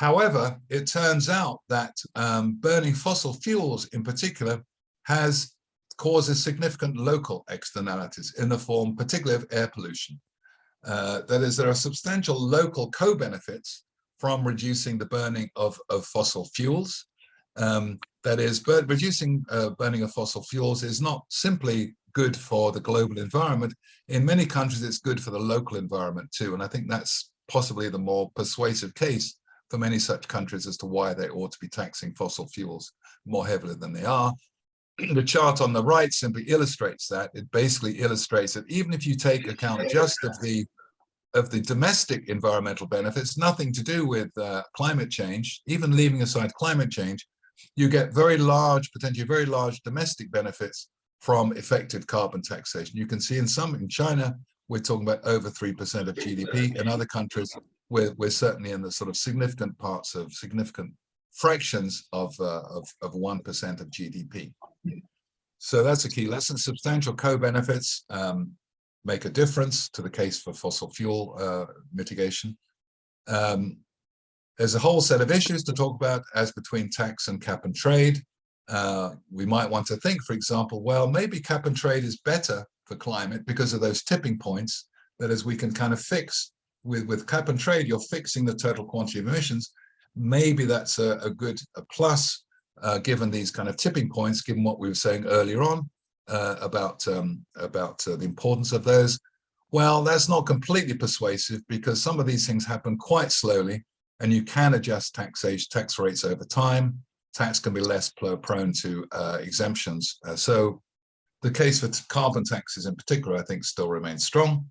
However, it turns out that um, burning fossil fuels in particular has causes significant local externalities in the form particularly of air pollution. Uh, that is, there are substantial local co-benefits from reducing the burning of, of fossil fuels. Um, that is, but reducing uh, burning of fossil fuels is not simply good for the global environment. In many countries, it's good for the local environment too. And I think that's possibly the more persuasive case for many such countries as to why they ought to be taxing fossil fuels more heavily than they are the chart on the right simply illustrates that. It basically illustrates that even if you take account just of the of the domestic environmental benefits, nothing to do with uh, climate change, even leaving aside climate change, you get very large, potentially very large domestic benefits from effective carbon taxation. You can see in some, in China, we're talking about over 3% of GDP. In other countries, we're, we're certainly in the sort of significant parts of significant fractions of, uh, of, of 1% of GDP. So that's a key lesson. Substantial co-benefits um, make a difference to the case for fossil fuel uh, mitigation. Um, there's a whole set of issues to talk about as between tax and cap and trade. Uh, we might want to think, for example, well, maybe cap and trade is better for climate because of those tipping points that as we can kind of fix with, with cap and trade, you're fixing the total quantity of emissions. Maybe that's a, a good a plus uh, given these kind of tipping points, given what we were saying earlier on uh, about, um, about uh, the importance of those. Well, that's not completely persuasive because some of these things happen quite slowly and you can adjust taxation, tax rates over time. Tax can be less prone to uh, exemptions. Uh, so the case for carbon taxes in particular, I think still remains strong.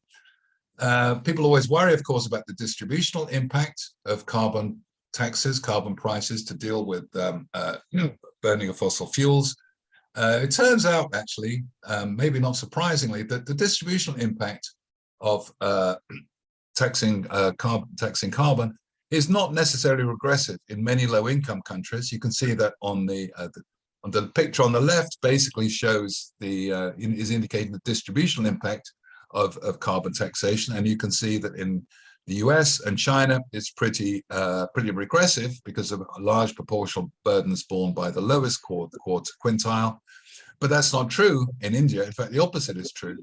Uh, people always worry, of course, about the distributional impact of carbon taxes, carbon prices to deal with um, uh, burning of fossil fuels. Uh, it turns out, actually, um, maybe not surprisingly, that the distributional impact of uh, taxing, uh, carbon, taxing carbon is not necessarily regressive in many low-income countries. You can see that on the, the, on the picture on the left basically shows the is indicating the distributional impact of, of carbon taxation, and you can see that in the US and China it's pretty uh, pretty regressive because of a large proportional burdens borne by the lowest quarter, quarter quintile. But that's not true in India. In fact, the opposite is true.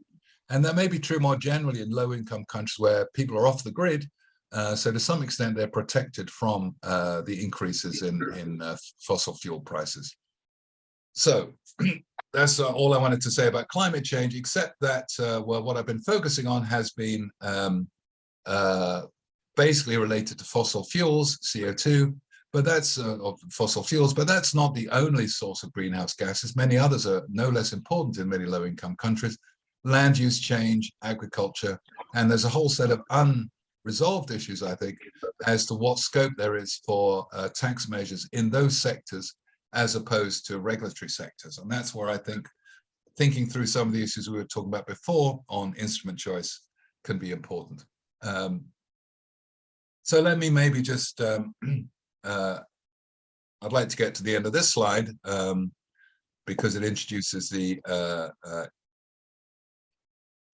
And that may be true more generally in low-income countries where people are off the grid. Uh, so to some extent, they're protected from uh, the increases in, in uh, fossil fuel prices. So that's uh, all I wanted to say about climate change, except that, uh, well, what I've been focusing on has been um, uh, basically related to fossil fuels, CO2, but that's uh, fossil fuels, but that's not the only source of greenhouse gases. Many others are no less important in many low-income countries. Land use change, agriculture, and there's a whole set of unresolved issues, I think, as to what scope there is for uh, tax measures in those sectors as opposed to regulatory sectors. And that's where I think thinking through some of the issues we were talking about before on instrument choice can be important. Um, so let me maybe just, um, uh, I'd like to get to the end of this slide um, because it introduces the, uh, uh,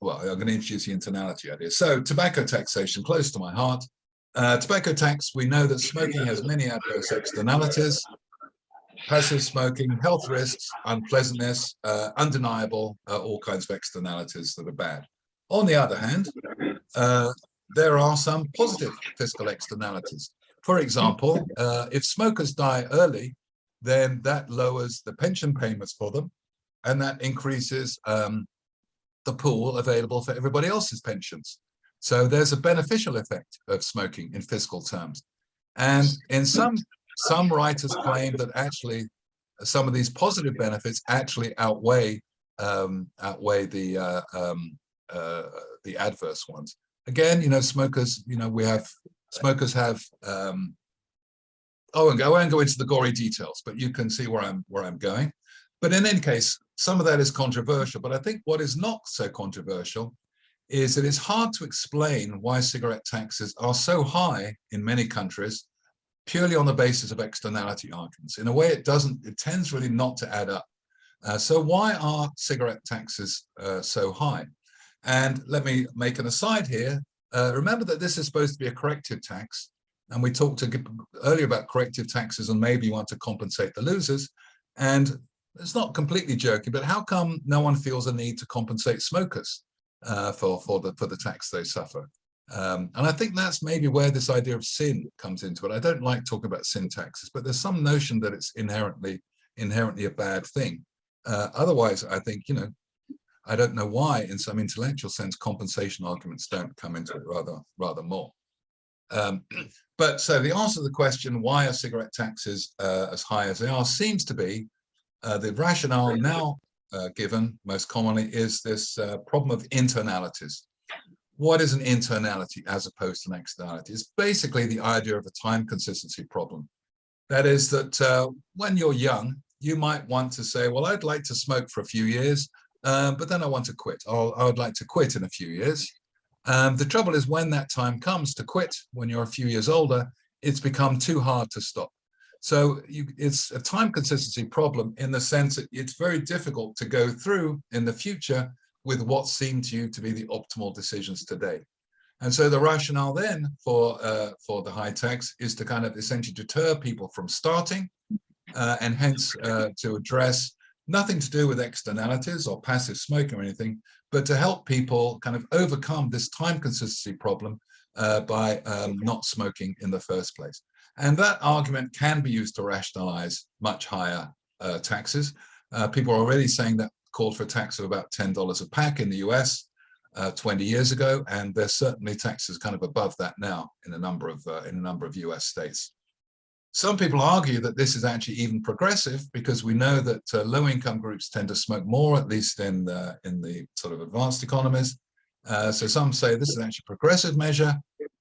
well, I'm going to introduce the internality idea. So tobacco taxation, close to my heart. Uh, tobacco tax, we know that smoking has many adverse externalities passive smoking, health risks, unpleasantness, uh, undeniable, uh, all kinds of externalities that are bad. On the other hand, uh, there are some positive fiscal externalities. For example, uh, if smokers die early, then that lowers the pension payments for them, and that increases um, the pool available for everybody else's pensions. So there's a beneficial effect of smoking in fiscal terms. And in some some writers claim that actually some of these positive benefits actually outweigh um, outweigh the uh, um, uh, the adverse ones. Again, you know, smokers, you know, we have smokers have. Um, won't go. I won't go into the gory details, but you can see where I'm where I'm going. But in any case, some of that is controversial. But I think what is not so controversial is that it's hard to explain why cigarette taxes are so high in many countries purely on the basis of externality arguments. In a way, it doesn't, it tends really not to add up. Uh, so why are cigarette taxes uh, so high? And let me make an aside here. Uh, remember that this is supposed to be a corrective tax. And we talked earlier about corrective taxes and maybe you want to compensate the losers. And it's not completely joking, but how come no one feels a need to compensate smokers uh, for, for, the, for the tax they suffer? Um, and I think that's maybe where this idea of sin comes into it. I don't like talking about sin taxes, but there's some notion that it's inherently inherently a bad thing. Uh, otherwise, I think, you know, I don't know why in some intellectual sense compensation arguments don't come into it rather rather more. Um, but so the answer to the question, why are cigarette taxes uh, as high as they are, seems to be uh, the rationale now uh, given most commonly is this uh, problem of internalities what is an internality as opposed to an externality? It's basically the idea of a time consistency problem. That is that uh, when you're young, you might want to say, well, I'd like to smoke for a few years, um, but then I want to quit. I'll, I would like to quit in a few years. Um, the trouble is when that time comes to quit, when you're a few years older, it's become too hard to stop. So you, it's a time consistency problem in the sense that it's very difficult to go through in the future with what seemed to you to be the optimal decisions today. And so the rationale then for uh, for the high tax is to kind of essentially deter people from starting uh, and hence uh, to address nothing to do with externalities or passive smoking or anything, but to help people kind of overcome this time consistency problem uh, by um, not smoking in the first place. And that argument can be used to rationalize much higher uh, taxes. Uh, people are already saying that called for a tax of about $10 a pack in the US uh, 20 years ago, and there's certainly taxes kind of above that now in a number of uh, in a number of US states. Some people argue that this is actually even progressive because we know that uh, low-income groups tend to smoke more, at least in the, in the sort of advanced economies. Uh, so some say this is actually a progressive measure.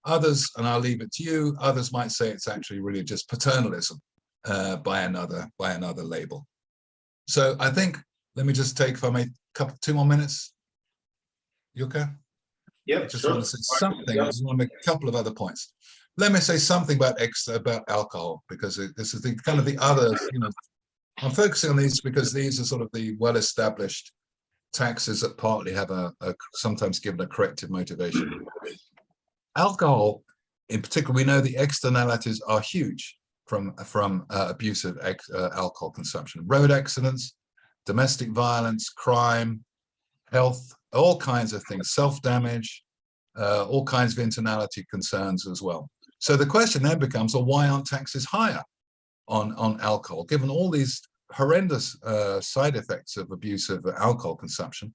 Others, and I'll leave it to you, others might say it's actually really just paternalism uh, by another by another label. So I think let me just take, if I may, couple, two more minutes. You okay? Yeah, I just sure. want to say something. I just want to make a couple of other points. Let me say something about X about alcohol because it, this is the kind of the other. You know, I'm focusing on these because these are sort of the well-established taxes that partly have a, a sometimes given a corrective motivation. Alcohol, in particular, we know the externalities are huge from from uh, abusive uh, alcohol consumption. Road accidents, domestic violence, crime, health, all kinds of things, self-damage, uh, all kinds of internality concerns as well. So the question then becomes, well, why aren't taxes higher on, on alcohol, given all these horrendous uh, side effects of abusive alcohol consumption?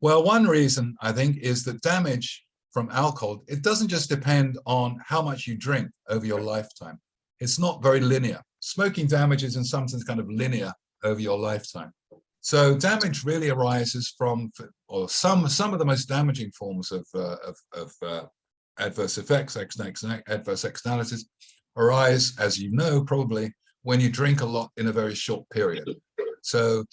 Well, one reason I think is that damage from alcohol, it doesn't just depend on how much you drink over your lifetime. It's not very linear. Smoking damage is in some sense kind of linear over your lifetime. So damage really arises from, or some some of the most damaging forms of uh, of, of uh, adverse effects, adverse externalities, arise, as you know, probably when you drink a lot in a very short period. So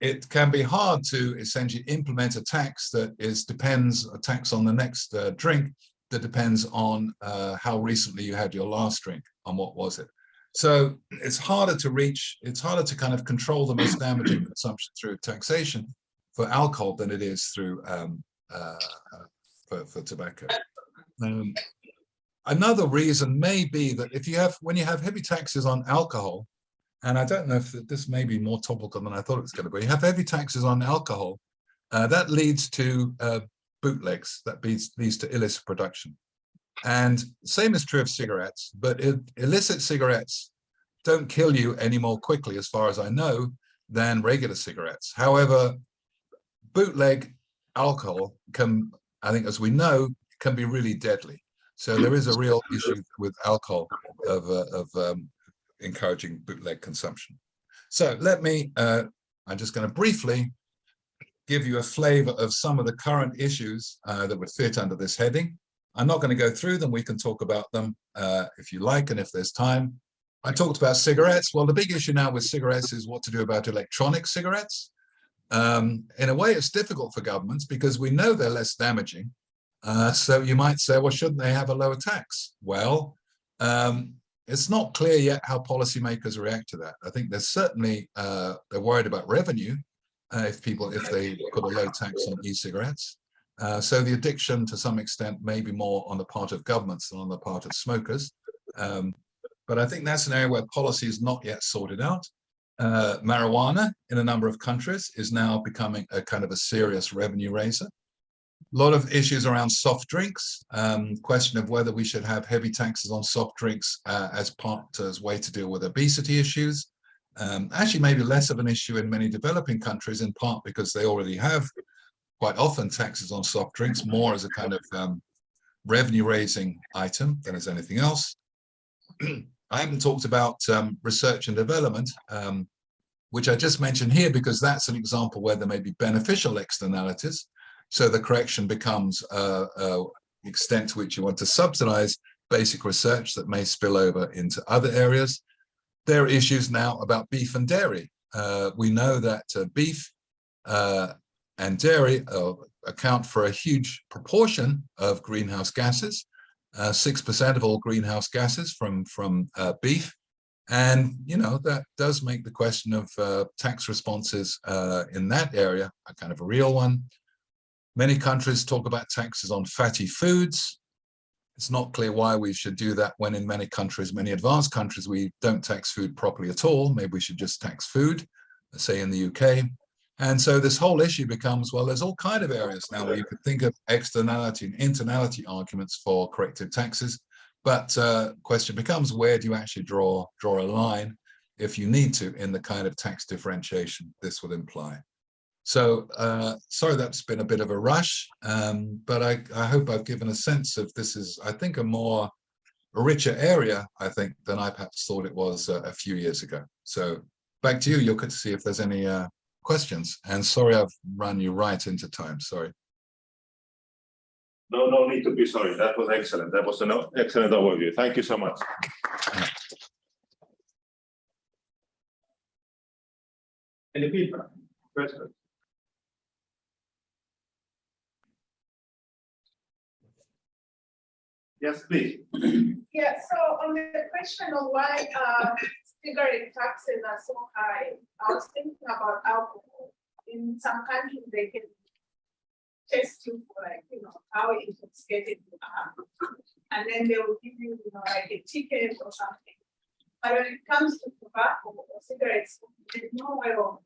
it can be hard to essentially implement a tax that is depends a tax on the next uh, drink that depends on uh, how recently you had your last drink and what was it. So it's harder to reach, it's harder to kind of control the most damaging consumption through taxation for alcohol than it is through um, uh, for, for tobacco. Um, another reason may be that if you have, when you have heavy taxes on alcohol, and I don't know if this may be more topical than I thought it was going to be, you have heavy taxes on alcohol, uh, that leads to uh, bootlegs, that leads, leads to illicit production. And same is true of cigarettes, but illicit cigarettes don't kill you any more quickly, as far as I know, than regular cigarettes. However, bootleg alcohol can, I think, as we know, can be really deadly. So there is a real issue with alcohol of, uh, of um, encouraging bootleg consumption. So let me, uh, I'm just going to briefly give you a flavor of some of the current issues uh, that would fit under this heading. I'm not going to go through them. We can talk about them uh, if you like and if there's time. I talked about cigarettes. Well, the big issue now with cigarettes is what to do about electronic cigarettes. Um, in a way, it's difficult for governments because we know they're less damaging. Uh, so you might say, well, shouldn't they have a lower tax? Well, um, it's not clear yet how policymakers react to that. I think they're certainly, uh, they're worried about revenue uh, if people, if they put a low tax on e-cigarettes. Uh, so the addiction to some extent may be more on the part of governments than on the part of smokers. Um, but I think that's an area where policy is not yet sorted out. Uh, marijuana in a number of countries is now becoming a kind of a serious revenue raiser. A lot of issues around soft drinks, um, question of whether we should have heavy taxes on soft drinks uh, as part as way to deal with obesity issues. Um, actually, maybe less of an issue in many developing countries, in part because they already have quite often taxes on soft drinks more as a kind of um, revenue raising item than as anything else. I haven't talked about um, research and development, um, which I just mentioned here because that's an example where there may be beneficial externalities. So the correction becomes uh, uh, extent to which you want to subsidize basic research that may spill over into other areas. There are issues now about beef and dairy. Uh, we know that uh, beef uh, and dairy uh, account for a huge proportion of greenhouse gases, 6% uh, of all greenhouse gases from, from uh, beef. And, you know, that does make the question of uh, tax responses in that area a kind of a real one. Many countries talk about taxes on fatty foods. It's not clear why we should do that when in many countries, many advanced countries, we don't tax food properly at all. Maybe we should just tax food, say in the UK. And so this whole issue becomes, well, there's all kind of areas now where you could think of externality and internality arguments for corrective taxes. But uh, question becomes, where do you actually draw, draw a line if you need to in the kind of tax differentiation this would imply? So uh, sorry that's been a bit of a rush, um, but I, I hope I've given a sense of this is, I think, a more a richer area, I think, than I perhaps thought it was uh, a few years ago. So back to you, get to see if there's any uh, questions. And sorry, I've run you right into time. Sorry. No, no need to be sorry. That was excellent. That was an excellent overview. Thank you so much. Any feedback? Questions? Yes, please. Yeah, so on the question of why uh, cigarette taxes are so high, I was thinking about alcohol. In some countries, they can test you for like, you know, how intoxicated you are. And then they will give you, you know, like a ticket or something. But when it comes to tobacco or cigarettes, there's no way of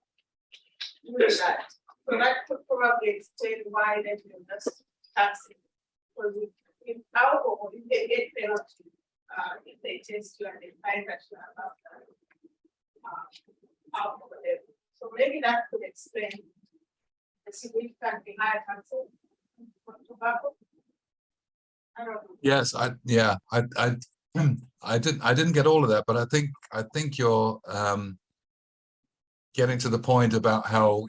doing that. So that could probably explain why they do just taxing. Because if alcohol, if they get penalty, uh, if they test you and they find that you not, uh, alcohol level. So maybe that could explain the taxes for tobacco. Yes, I, yeah, I, I, I didn't, I didn't get all of that, but I think, I think you're, um, getting to the point about how,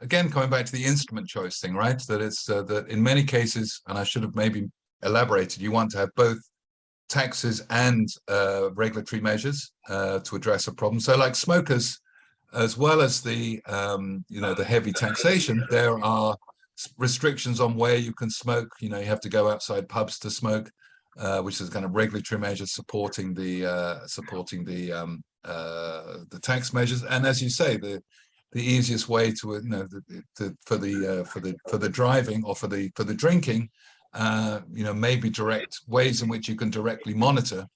again, coming back to the instrument choice thing, right? That it's, uh, that in many cases, and I should have maybe elaborated, you want to have both taxes and, uh, regulatory measures, uh, to address a problem. So like smokers, as well as the, um, you know, the heavy taxation, there are restrictions on where you can smoke. You know, you have to go outside pubs to smoke, uh, which is kind of regulatory measures supporting the uh, supporting the um, uh, the tax measures. And as you say, the the easiest way to you know the, the- for the uh, for the for the driving or for the for the drinking, uh, you know, maybe direct ways in which you can directly monitor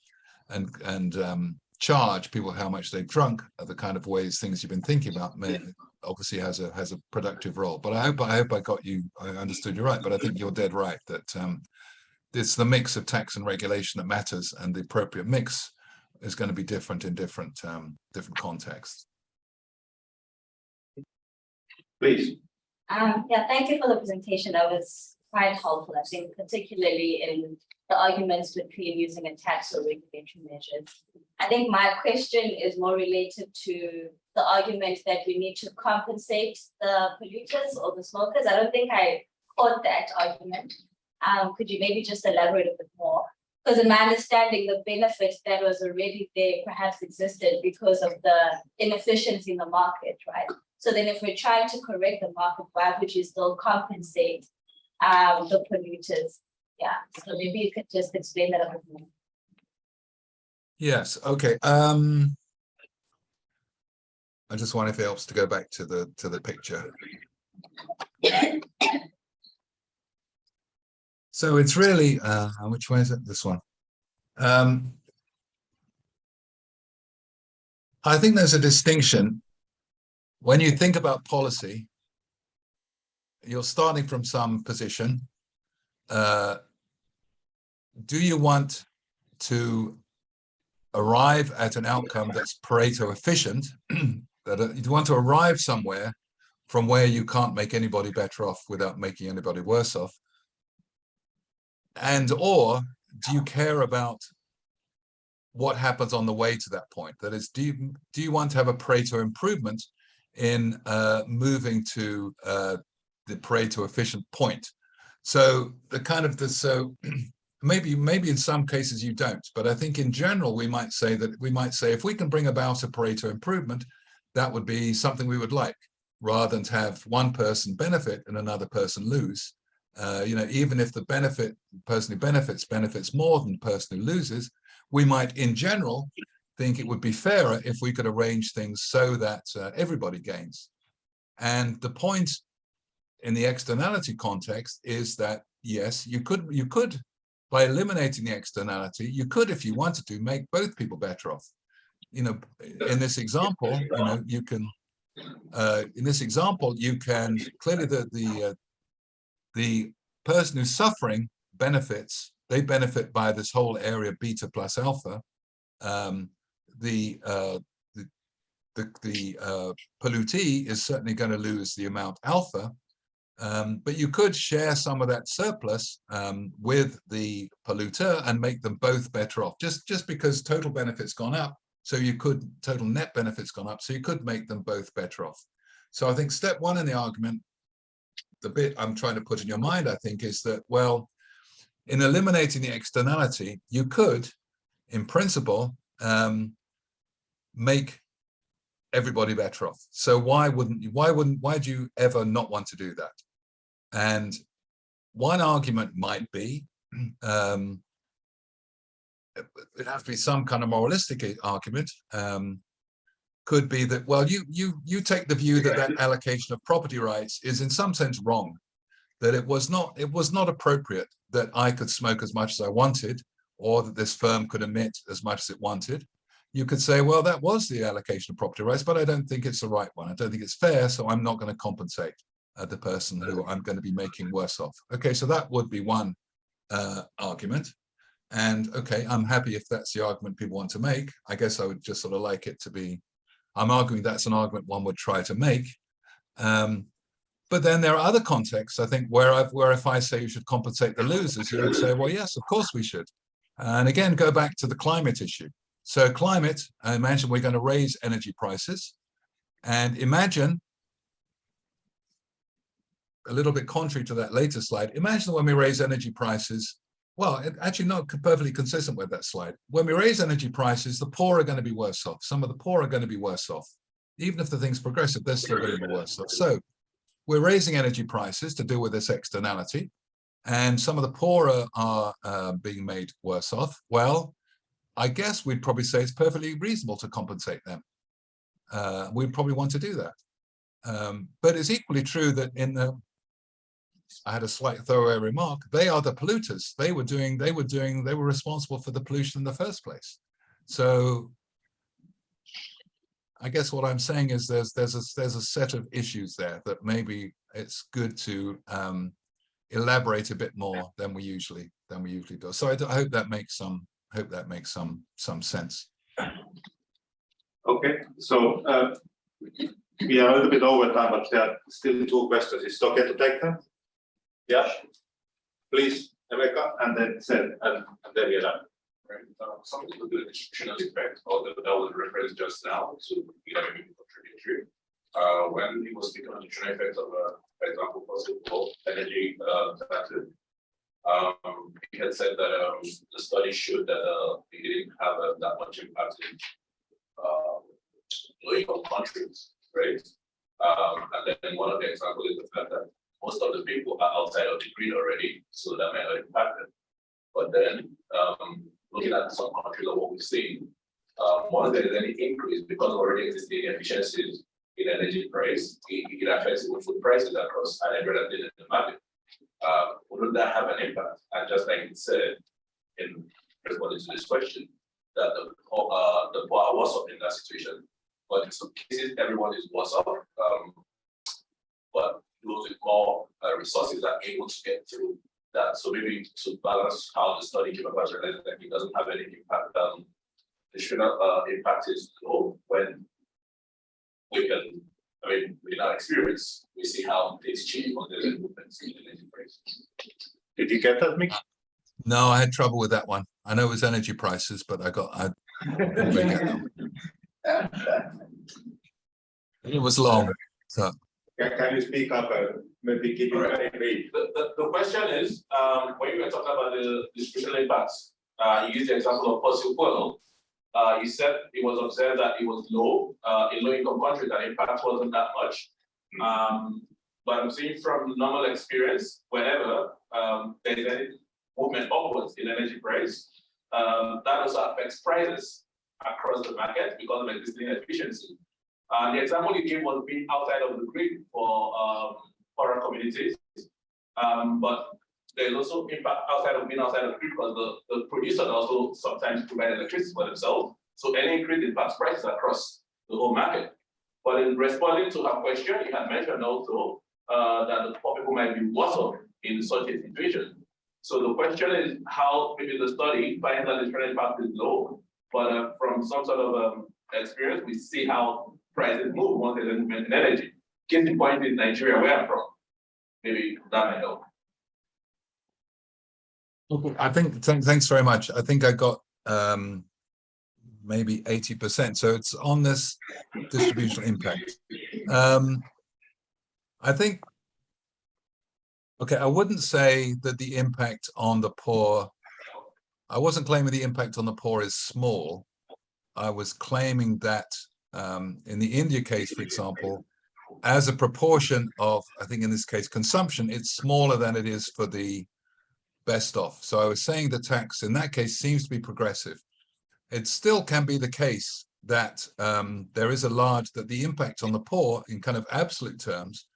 and and um, charge people how much they've drunk are the kind of ways things you've been thinking about may obviously has a has a productive role but i hope i hope i got you i understood you right but i think you're dead right that um it's the mix of tax and regulation that matters and the appropriate mix is going to be different in different um different contexts Please. Um, yeah, thank you for the presentation. That was quite helpful, I think, particularly in the arguments between using a tax or regulatory measures. I think my question is more related to the argument that we need to compensate the polluters or the smokers. I don't think I caught that argument. Um, could you maybe just elaborate a bit more? Because in my understanding, the benefit that was already there perhaps existed because of the inefficiency in the market, right? So then if we're trying to correct the market, why would you still compensate um the polluters? Yeah, so maybe you could just explain that a bit more. yes okay um i just wonder if it helps to go back to the to the picture So it's really, uh, which way is it? This one. Um, I think there's a distinction. When you think about policy, you're starting from some position. Uh, do you want to arrive at an outcome that's Pareto efficient? that uh, you want to arrive somewhere from where you can't make anybody better off without making anybody worse off? And or do you care about what happens on the way to that point? That is, do you, do you want to have a Pareto improvement in uh, moving to uh, the Pareto efficient point? So the kind of the, so maybe, maybe in some cases you don't, but I think in general, we might say that we might say if we can bring about a Pareto improvement, that would be something we would like rather than to have one person benefit and another person lose. Uh, you know, even if the benefit, person who benefits, benefits more than the person who loses, we might, in general, think it would be fairer if we could arrange things so that uh, everybody gains. And the point in the externality context is that, yes, you could, you could, by eliminating the externality, you could, if you wanted to, make both people better off. You know, in this example, you know, you can, uh, in this example, you can, clearly the, the, uh, the person who's suffering benefits, they benefit by this whole area beta plus alpha. Um, the, uh, the, the, the uh, pollutee is certainly going to lose the amount alpha, um, but you could share some of that surplus um, with the polluter and make them both better off, just, just because total benefits gone up. So you could, total net benefits gone up, so you could make them both better off. So I think step one in the argument the bit I'm trying to put in your mind, I think, is that, well, in eliminating the externality, you could, in principle, um, make everybody better off. So why wouldn't you, why wouldn't, why do you ever not want to do that? And one argument might be, um, it has to be some kind of moralistic argument, um, could be that, well, you you you take the view that that allocation of property rights is in some sense wrong, that it was not it was not appropriate that I could smoke as much as I wanted, or that this firm could emit as much as it wanted. You could say, well, that was the allocation of property rights, but I don't think it's the right one. I don't think it's fair, so I'm not going to compensate uh, the person who I'm going to be making worse off. Okay, so that would be one uh, argument. And okay, I'm happy if that's the argument people want to make. I guess I would just sort of like it to be I'm arguing that's an argument one would try to make. Um, but then there are other contexts, I think, where I've, where if I say you should compensate the losers, you would say, well, yes, of course we should. And again, go back to the climate issue. So climate, imagine we're going to raise energy prices. And imagine, a little bit contrary to that later slide, imagine when we raise energy prices, well, actually not perfectly consistent with that slide. When we raise energy prices, the poor are going to be worse off. Some of the poor are going to be worse off. Even if the thing's progressive, they're still going to be worse off. So we're raising energy prices to deal with this externality. And some of the poorer are uh, being made worse off. Well, I guess we'd probably say it's perfectly reasonable to compensate them. Uh, we'd probably want to do that. Um, but it's equally true that in the, I had a slight throwaway remark, they are the polluters. They were doing, they were doing, they were responsible for the pollution in the first place. So I guess what I'm saying is there's there's a there's a set of issues there that maybe it's good to um, elaborate a bit more than we usually than we usually do. So I hope that makes some hope that makes some some sense. Okay, so uh, we are a little bit over time, but there are still two questions. Is it okay to take them? Yeah, please, Rebecca, and then Seth, and and then we are done. Right, uh, something to do with the distributional effect, or the, that was referenced just now, so we have a contributory. Uh, when he was speaking on the distributional effect of, uh, for example, fossil fuel energy, uh, taxes. Um, he had said that, um, the study showed that, uh, it didn't have uh, that much impact in. Uh, low income countries, right? Um, and then one of the examples is the fact that most of the people are outside of the grid already, so that may not impact them. But then, um, looking at some countries of what we've seen, um, once there is any increase because already existing efficiencies in energy price, it, it affects food prices across and everything in the market. Uh, wouldn't that have an impact? And just like it said, in responding to this question, that the, uh, the are worse off in that situation. But in some cases, everyone is worse off, um, but those with more uh, resources are able to get through that. So maybe to balance how the study came about, that it doesn't have any impact, um, should not, uh, impact is low when we can, I mean, with our experience, we see how things change when there's a movement in the energy prices. Did you get that, Mick? No, I had trouble with that one. I know it was energy prices, but I got I didn't really get that one. It was long. So Can, can you speak up, uh, maybe keep it very brief? The, the, the question is, um, when you were talking about the distributional impacts, uh, you used the example of fossil fuel. Uh, you said it was observed that it was low, uh, in low income countries, that impact wasn't that much. Um, but I'm seeing from normal experience, whenever, um, there is any movement upwards in energy price, um, that also affects prices across the market because of existing efficiency. Uh, the example you gave was being outside of the grid for, um, poorer communities. Um, but there's also impact outside of being outside of the grid because the, the producer also sometimes provide electricity for themselves. So any increase impacts prices across the whole market. But in responding to her question, you had mentioned also, uh, that the poor people might be worse off in such a situation. So the question is how maybe the study finds that the trend impact is low, but uh, from some sort of um, experience, we see how prices move once there's a in energy. Case in point in Nigeria, where I'm from. Maybe that might help. I think, thank- thanks very much. I think I got um maybe eighty percent. So it's on this distributional impact. Um I think okay, I wouldn't say that the impact on the poor I wasn't claiming the impact on the poor is small. I was claiming that um in the India case, for example, as a proportion of, I think in this case, consumption, it's smaller than it is for the best off. So I was saying the tax in that case seems to be progressive. It still can be the case that um, there is a large, that the impact on the poor in kind of absolute terms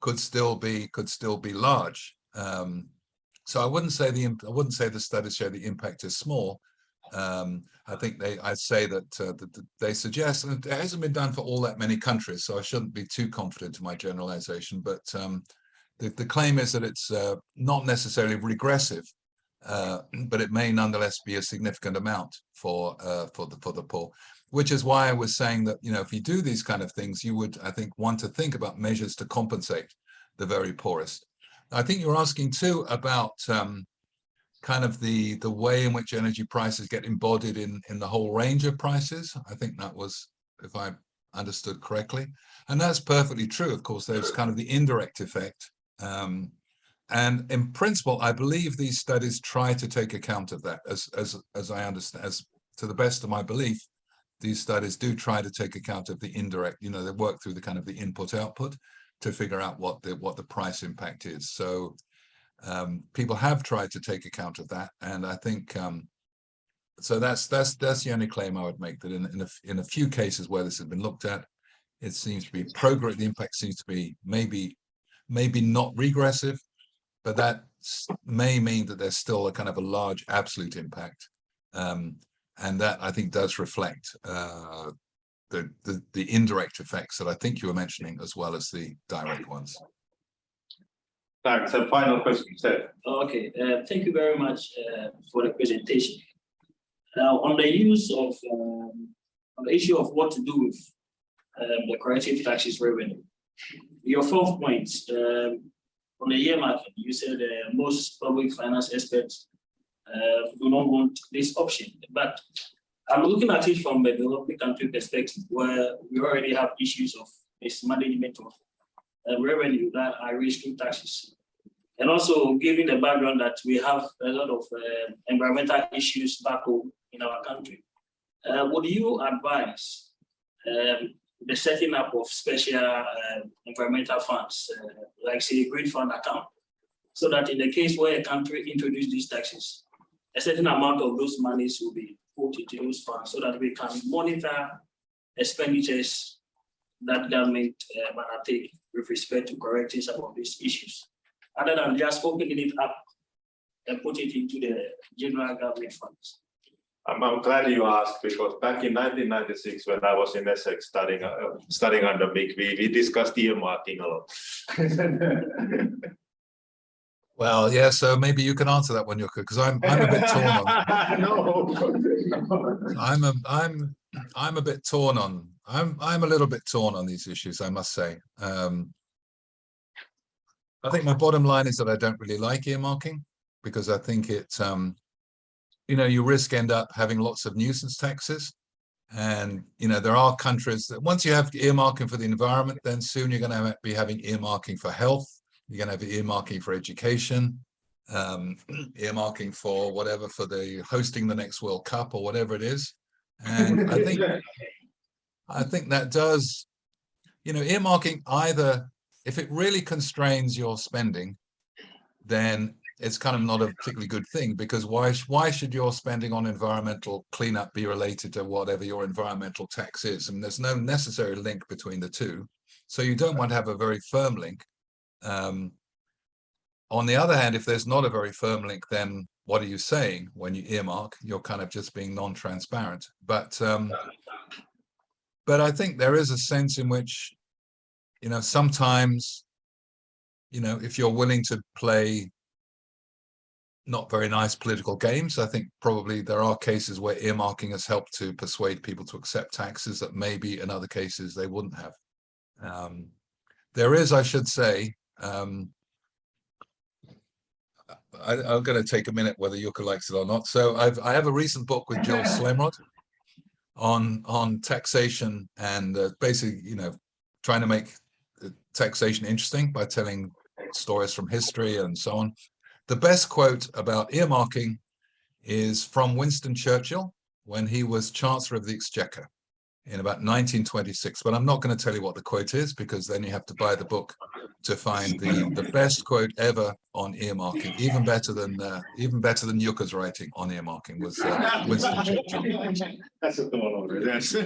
could still be, could still be large. Um, so I wouldn't say the, I wouldn't say the studies show the impact is small. Um, I think they, I'd say that, uh, that that they suggest, and it hasn't been done for all that many countries, so I shouldn't be too confident in my generalization, but um, the, the claim is that it's uh, not necessarily regressive. Uh, but it may nonetheless be a significant amount for uh, for the for the poor, which is why I was saying that you know if you do these kind of things, you would I think want to think about measures to compensate the very poorest. I think you're asking too about um, kind of the the way in which energy prices get embodied in in the whole range of prices. I think that was if I understood correctly, and that's perfectly true. Of course, there's kind of the indirect effect. Um, and in principle, I believe these studies try to take account of that as, as, as I understand, as to the best of my belief, these studies do try to take account of the indirect, you know, they work through the kind of the input output to figure out what the, what the price impact is. So um, people have tried to take account of that. And I think, um, so that's, that's, that's the only claim I would make that in, in a, in a few cases where this has been looked at, it seems to be progress, the impact seems to be maybe, maybe not regressive, but that may mean that there's still a kind of a large absolute impact. Um, and that I think does reflect uh, the, the, the indirect effects that I think you were mentioning as well as the direct ones. Thanks. And final question, Seth. Okay, uh, thank you very much uh, for the presentation. Now, on the use of, um, on the issue of what to do with um, the corrective taxes revenue. Your fourth point, um, on the earmarking, you said uh, most public finance experts uh, do not want this option, but I'm looking at it from a developing country perspective where we already have issues of mismanagement of uh, revenue that are through taxes. And also given the background that we have a lot of uh, environmental issues back home in our country, uh, would you advise um, the setting up of special uh, environmental funds, uh, like say a green fund account, so that in the case where a country introduces these taxes, a certain amount of those monies will be put into those funds so that we can monitor expenditures that government uh, might take with respect to correcting some of these issues, other than just opening it up and put it into the general government funds. I'm, I'm glad you asked because back in nineteen ninety-six, when I was in Essex studying, uh, studying under Mick, we, we discussed earmarking a lot. Well, yeah, so maybe you can answer that one, Yuka, because I'm, I'm a bit torn on, No. I'm a, I'm, I'm a bit torn on, I'm, I'm a little bit torn on these issues, I must say. Um, I think my bottom line is that I don't really like earmarking because I think it, um, you know, you risk end up having lots of nuisance taxes. And, you know, there are countries that once you have earmarking for the environment, then soon you're going to be having earmarking for health. You're going to have earmarking for education, um, earmarking for whatever, for the hosting the next World Cup or whatever it is. And I think, I think that does, you know, earmarking either, if it really constrains your spending, then it's kind of not a particularly good thing because why, why should your spending on environmental cleanup be related to whatever your environmental tax is? And there's no necessary link between the two. So you don't want to have a very firm link. Um, on the other hand, if there's not a very firm link, then what are you saying when you earmark? You're kind of just being non-transparent. But um, but I think there is a sense in which, you know, sometimes, you know, if you're willing to play not very nice political games, I think probably there are cases where earmarking has helped to persuade people to accept taxes that maybe in other cases they wouldn't have. Um, there is, I should say, um, I, I'm going to take a minute whether Yuka likes it or not. So I've I have a recent book with Joel Slemrod on on taxation and uh, basically, you know, trying to make uh, taxation interesting by telling stories from history and so on. The best quote about earmarking is from Winston Churchill when he was Chancellor of the Exchequer in about 1926. But I'm not going to tell you what the quote is because then you have to buy the book to find the the best quote ever on earmarking. Even better than uh, even better than Yuka's writing on earmarking was uh, Winston Churchill. That's a tomorrow, yes.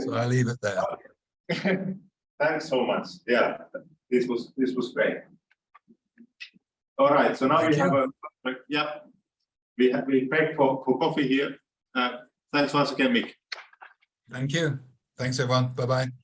So I leave it there. Thanks so much. Yeah, this was, this was great. All right, so now we Thank have a, yeah. We have, we paid for, for coffee here. Uh, thanks once again, Mick. Thank you. Thanks, everyone. Bye-bye.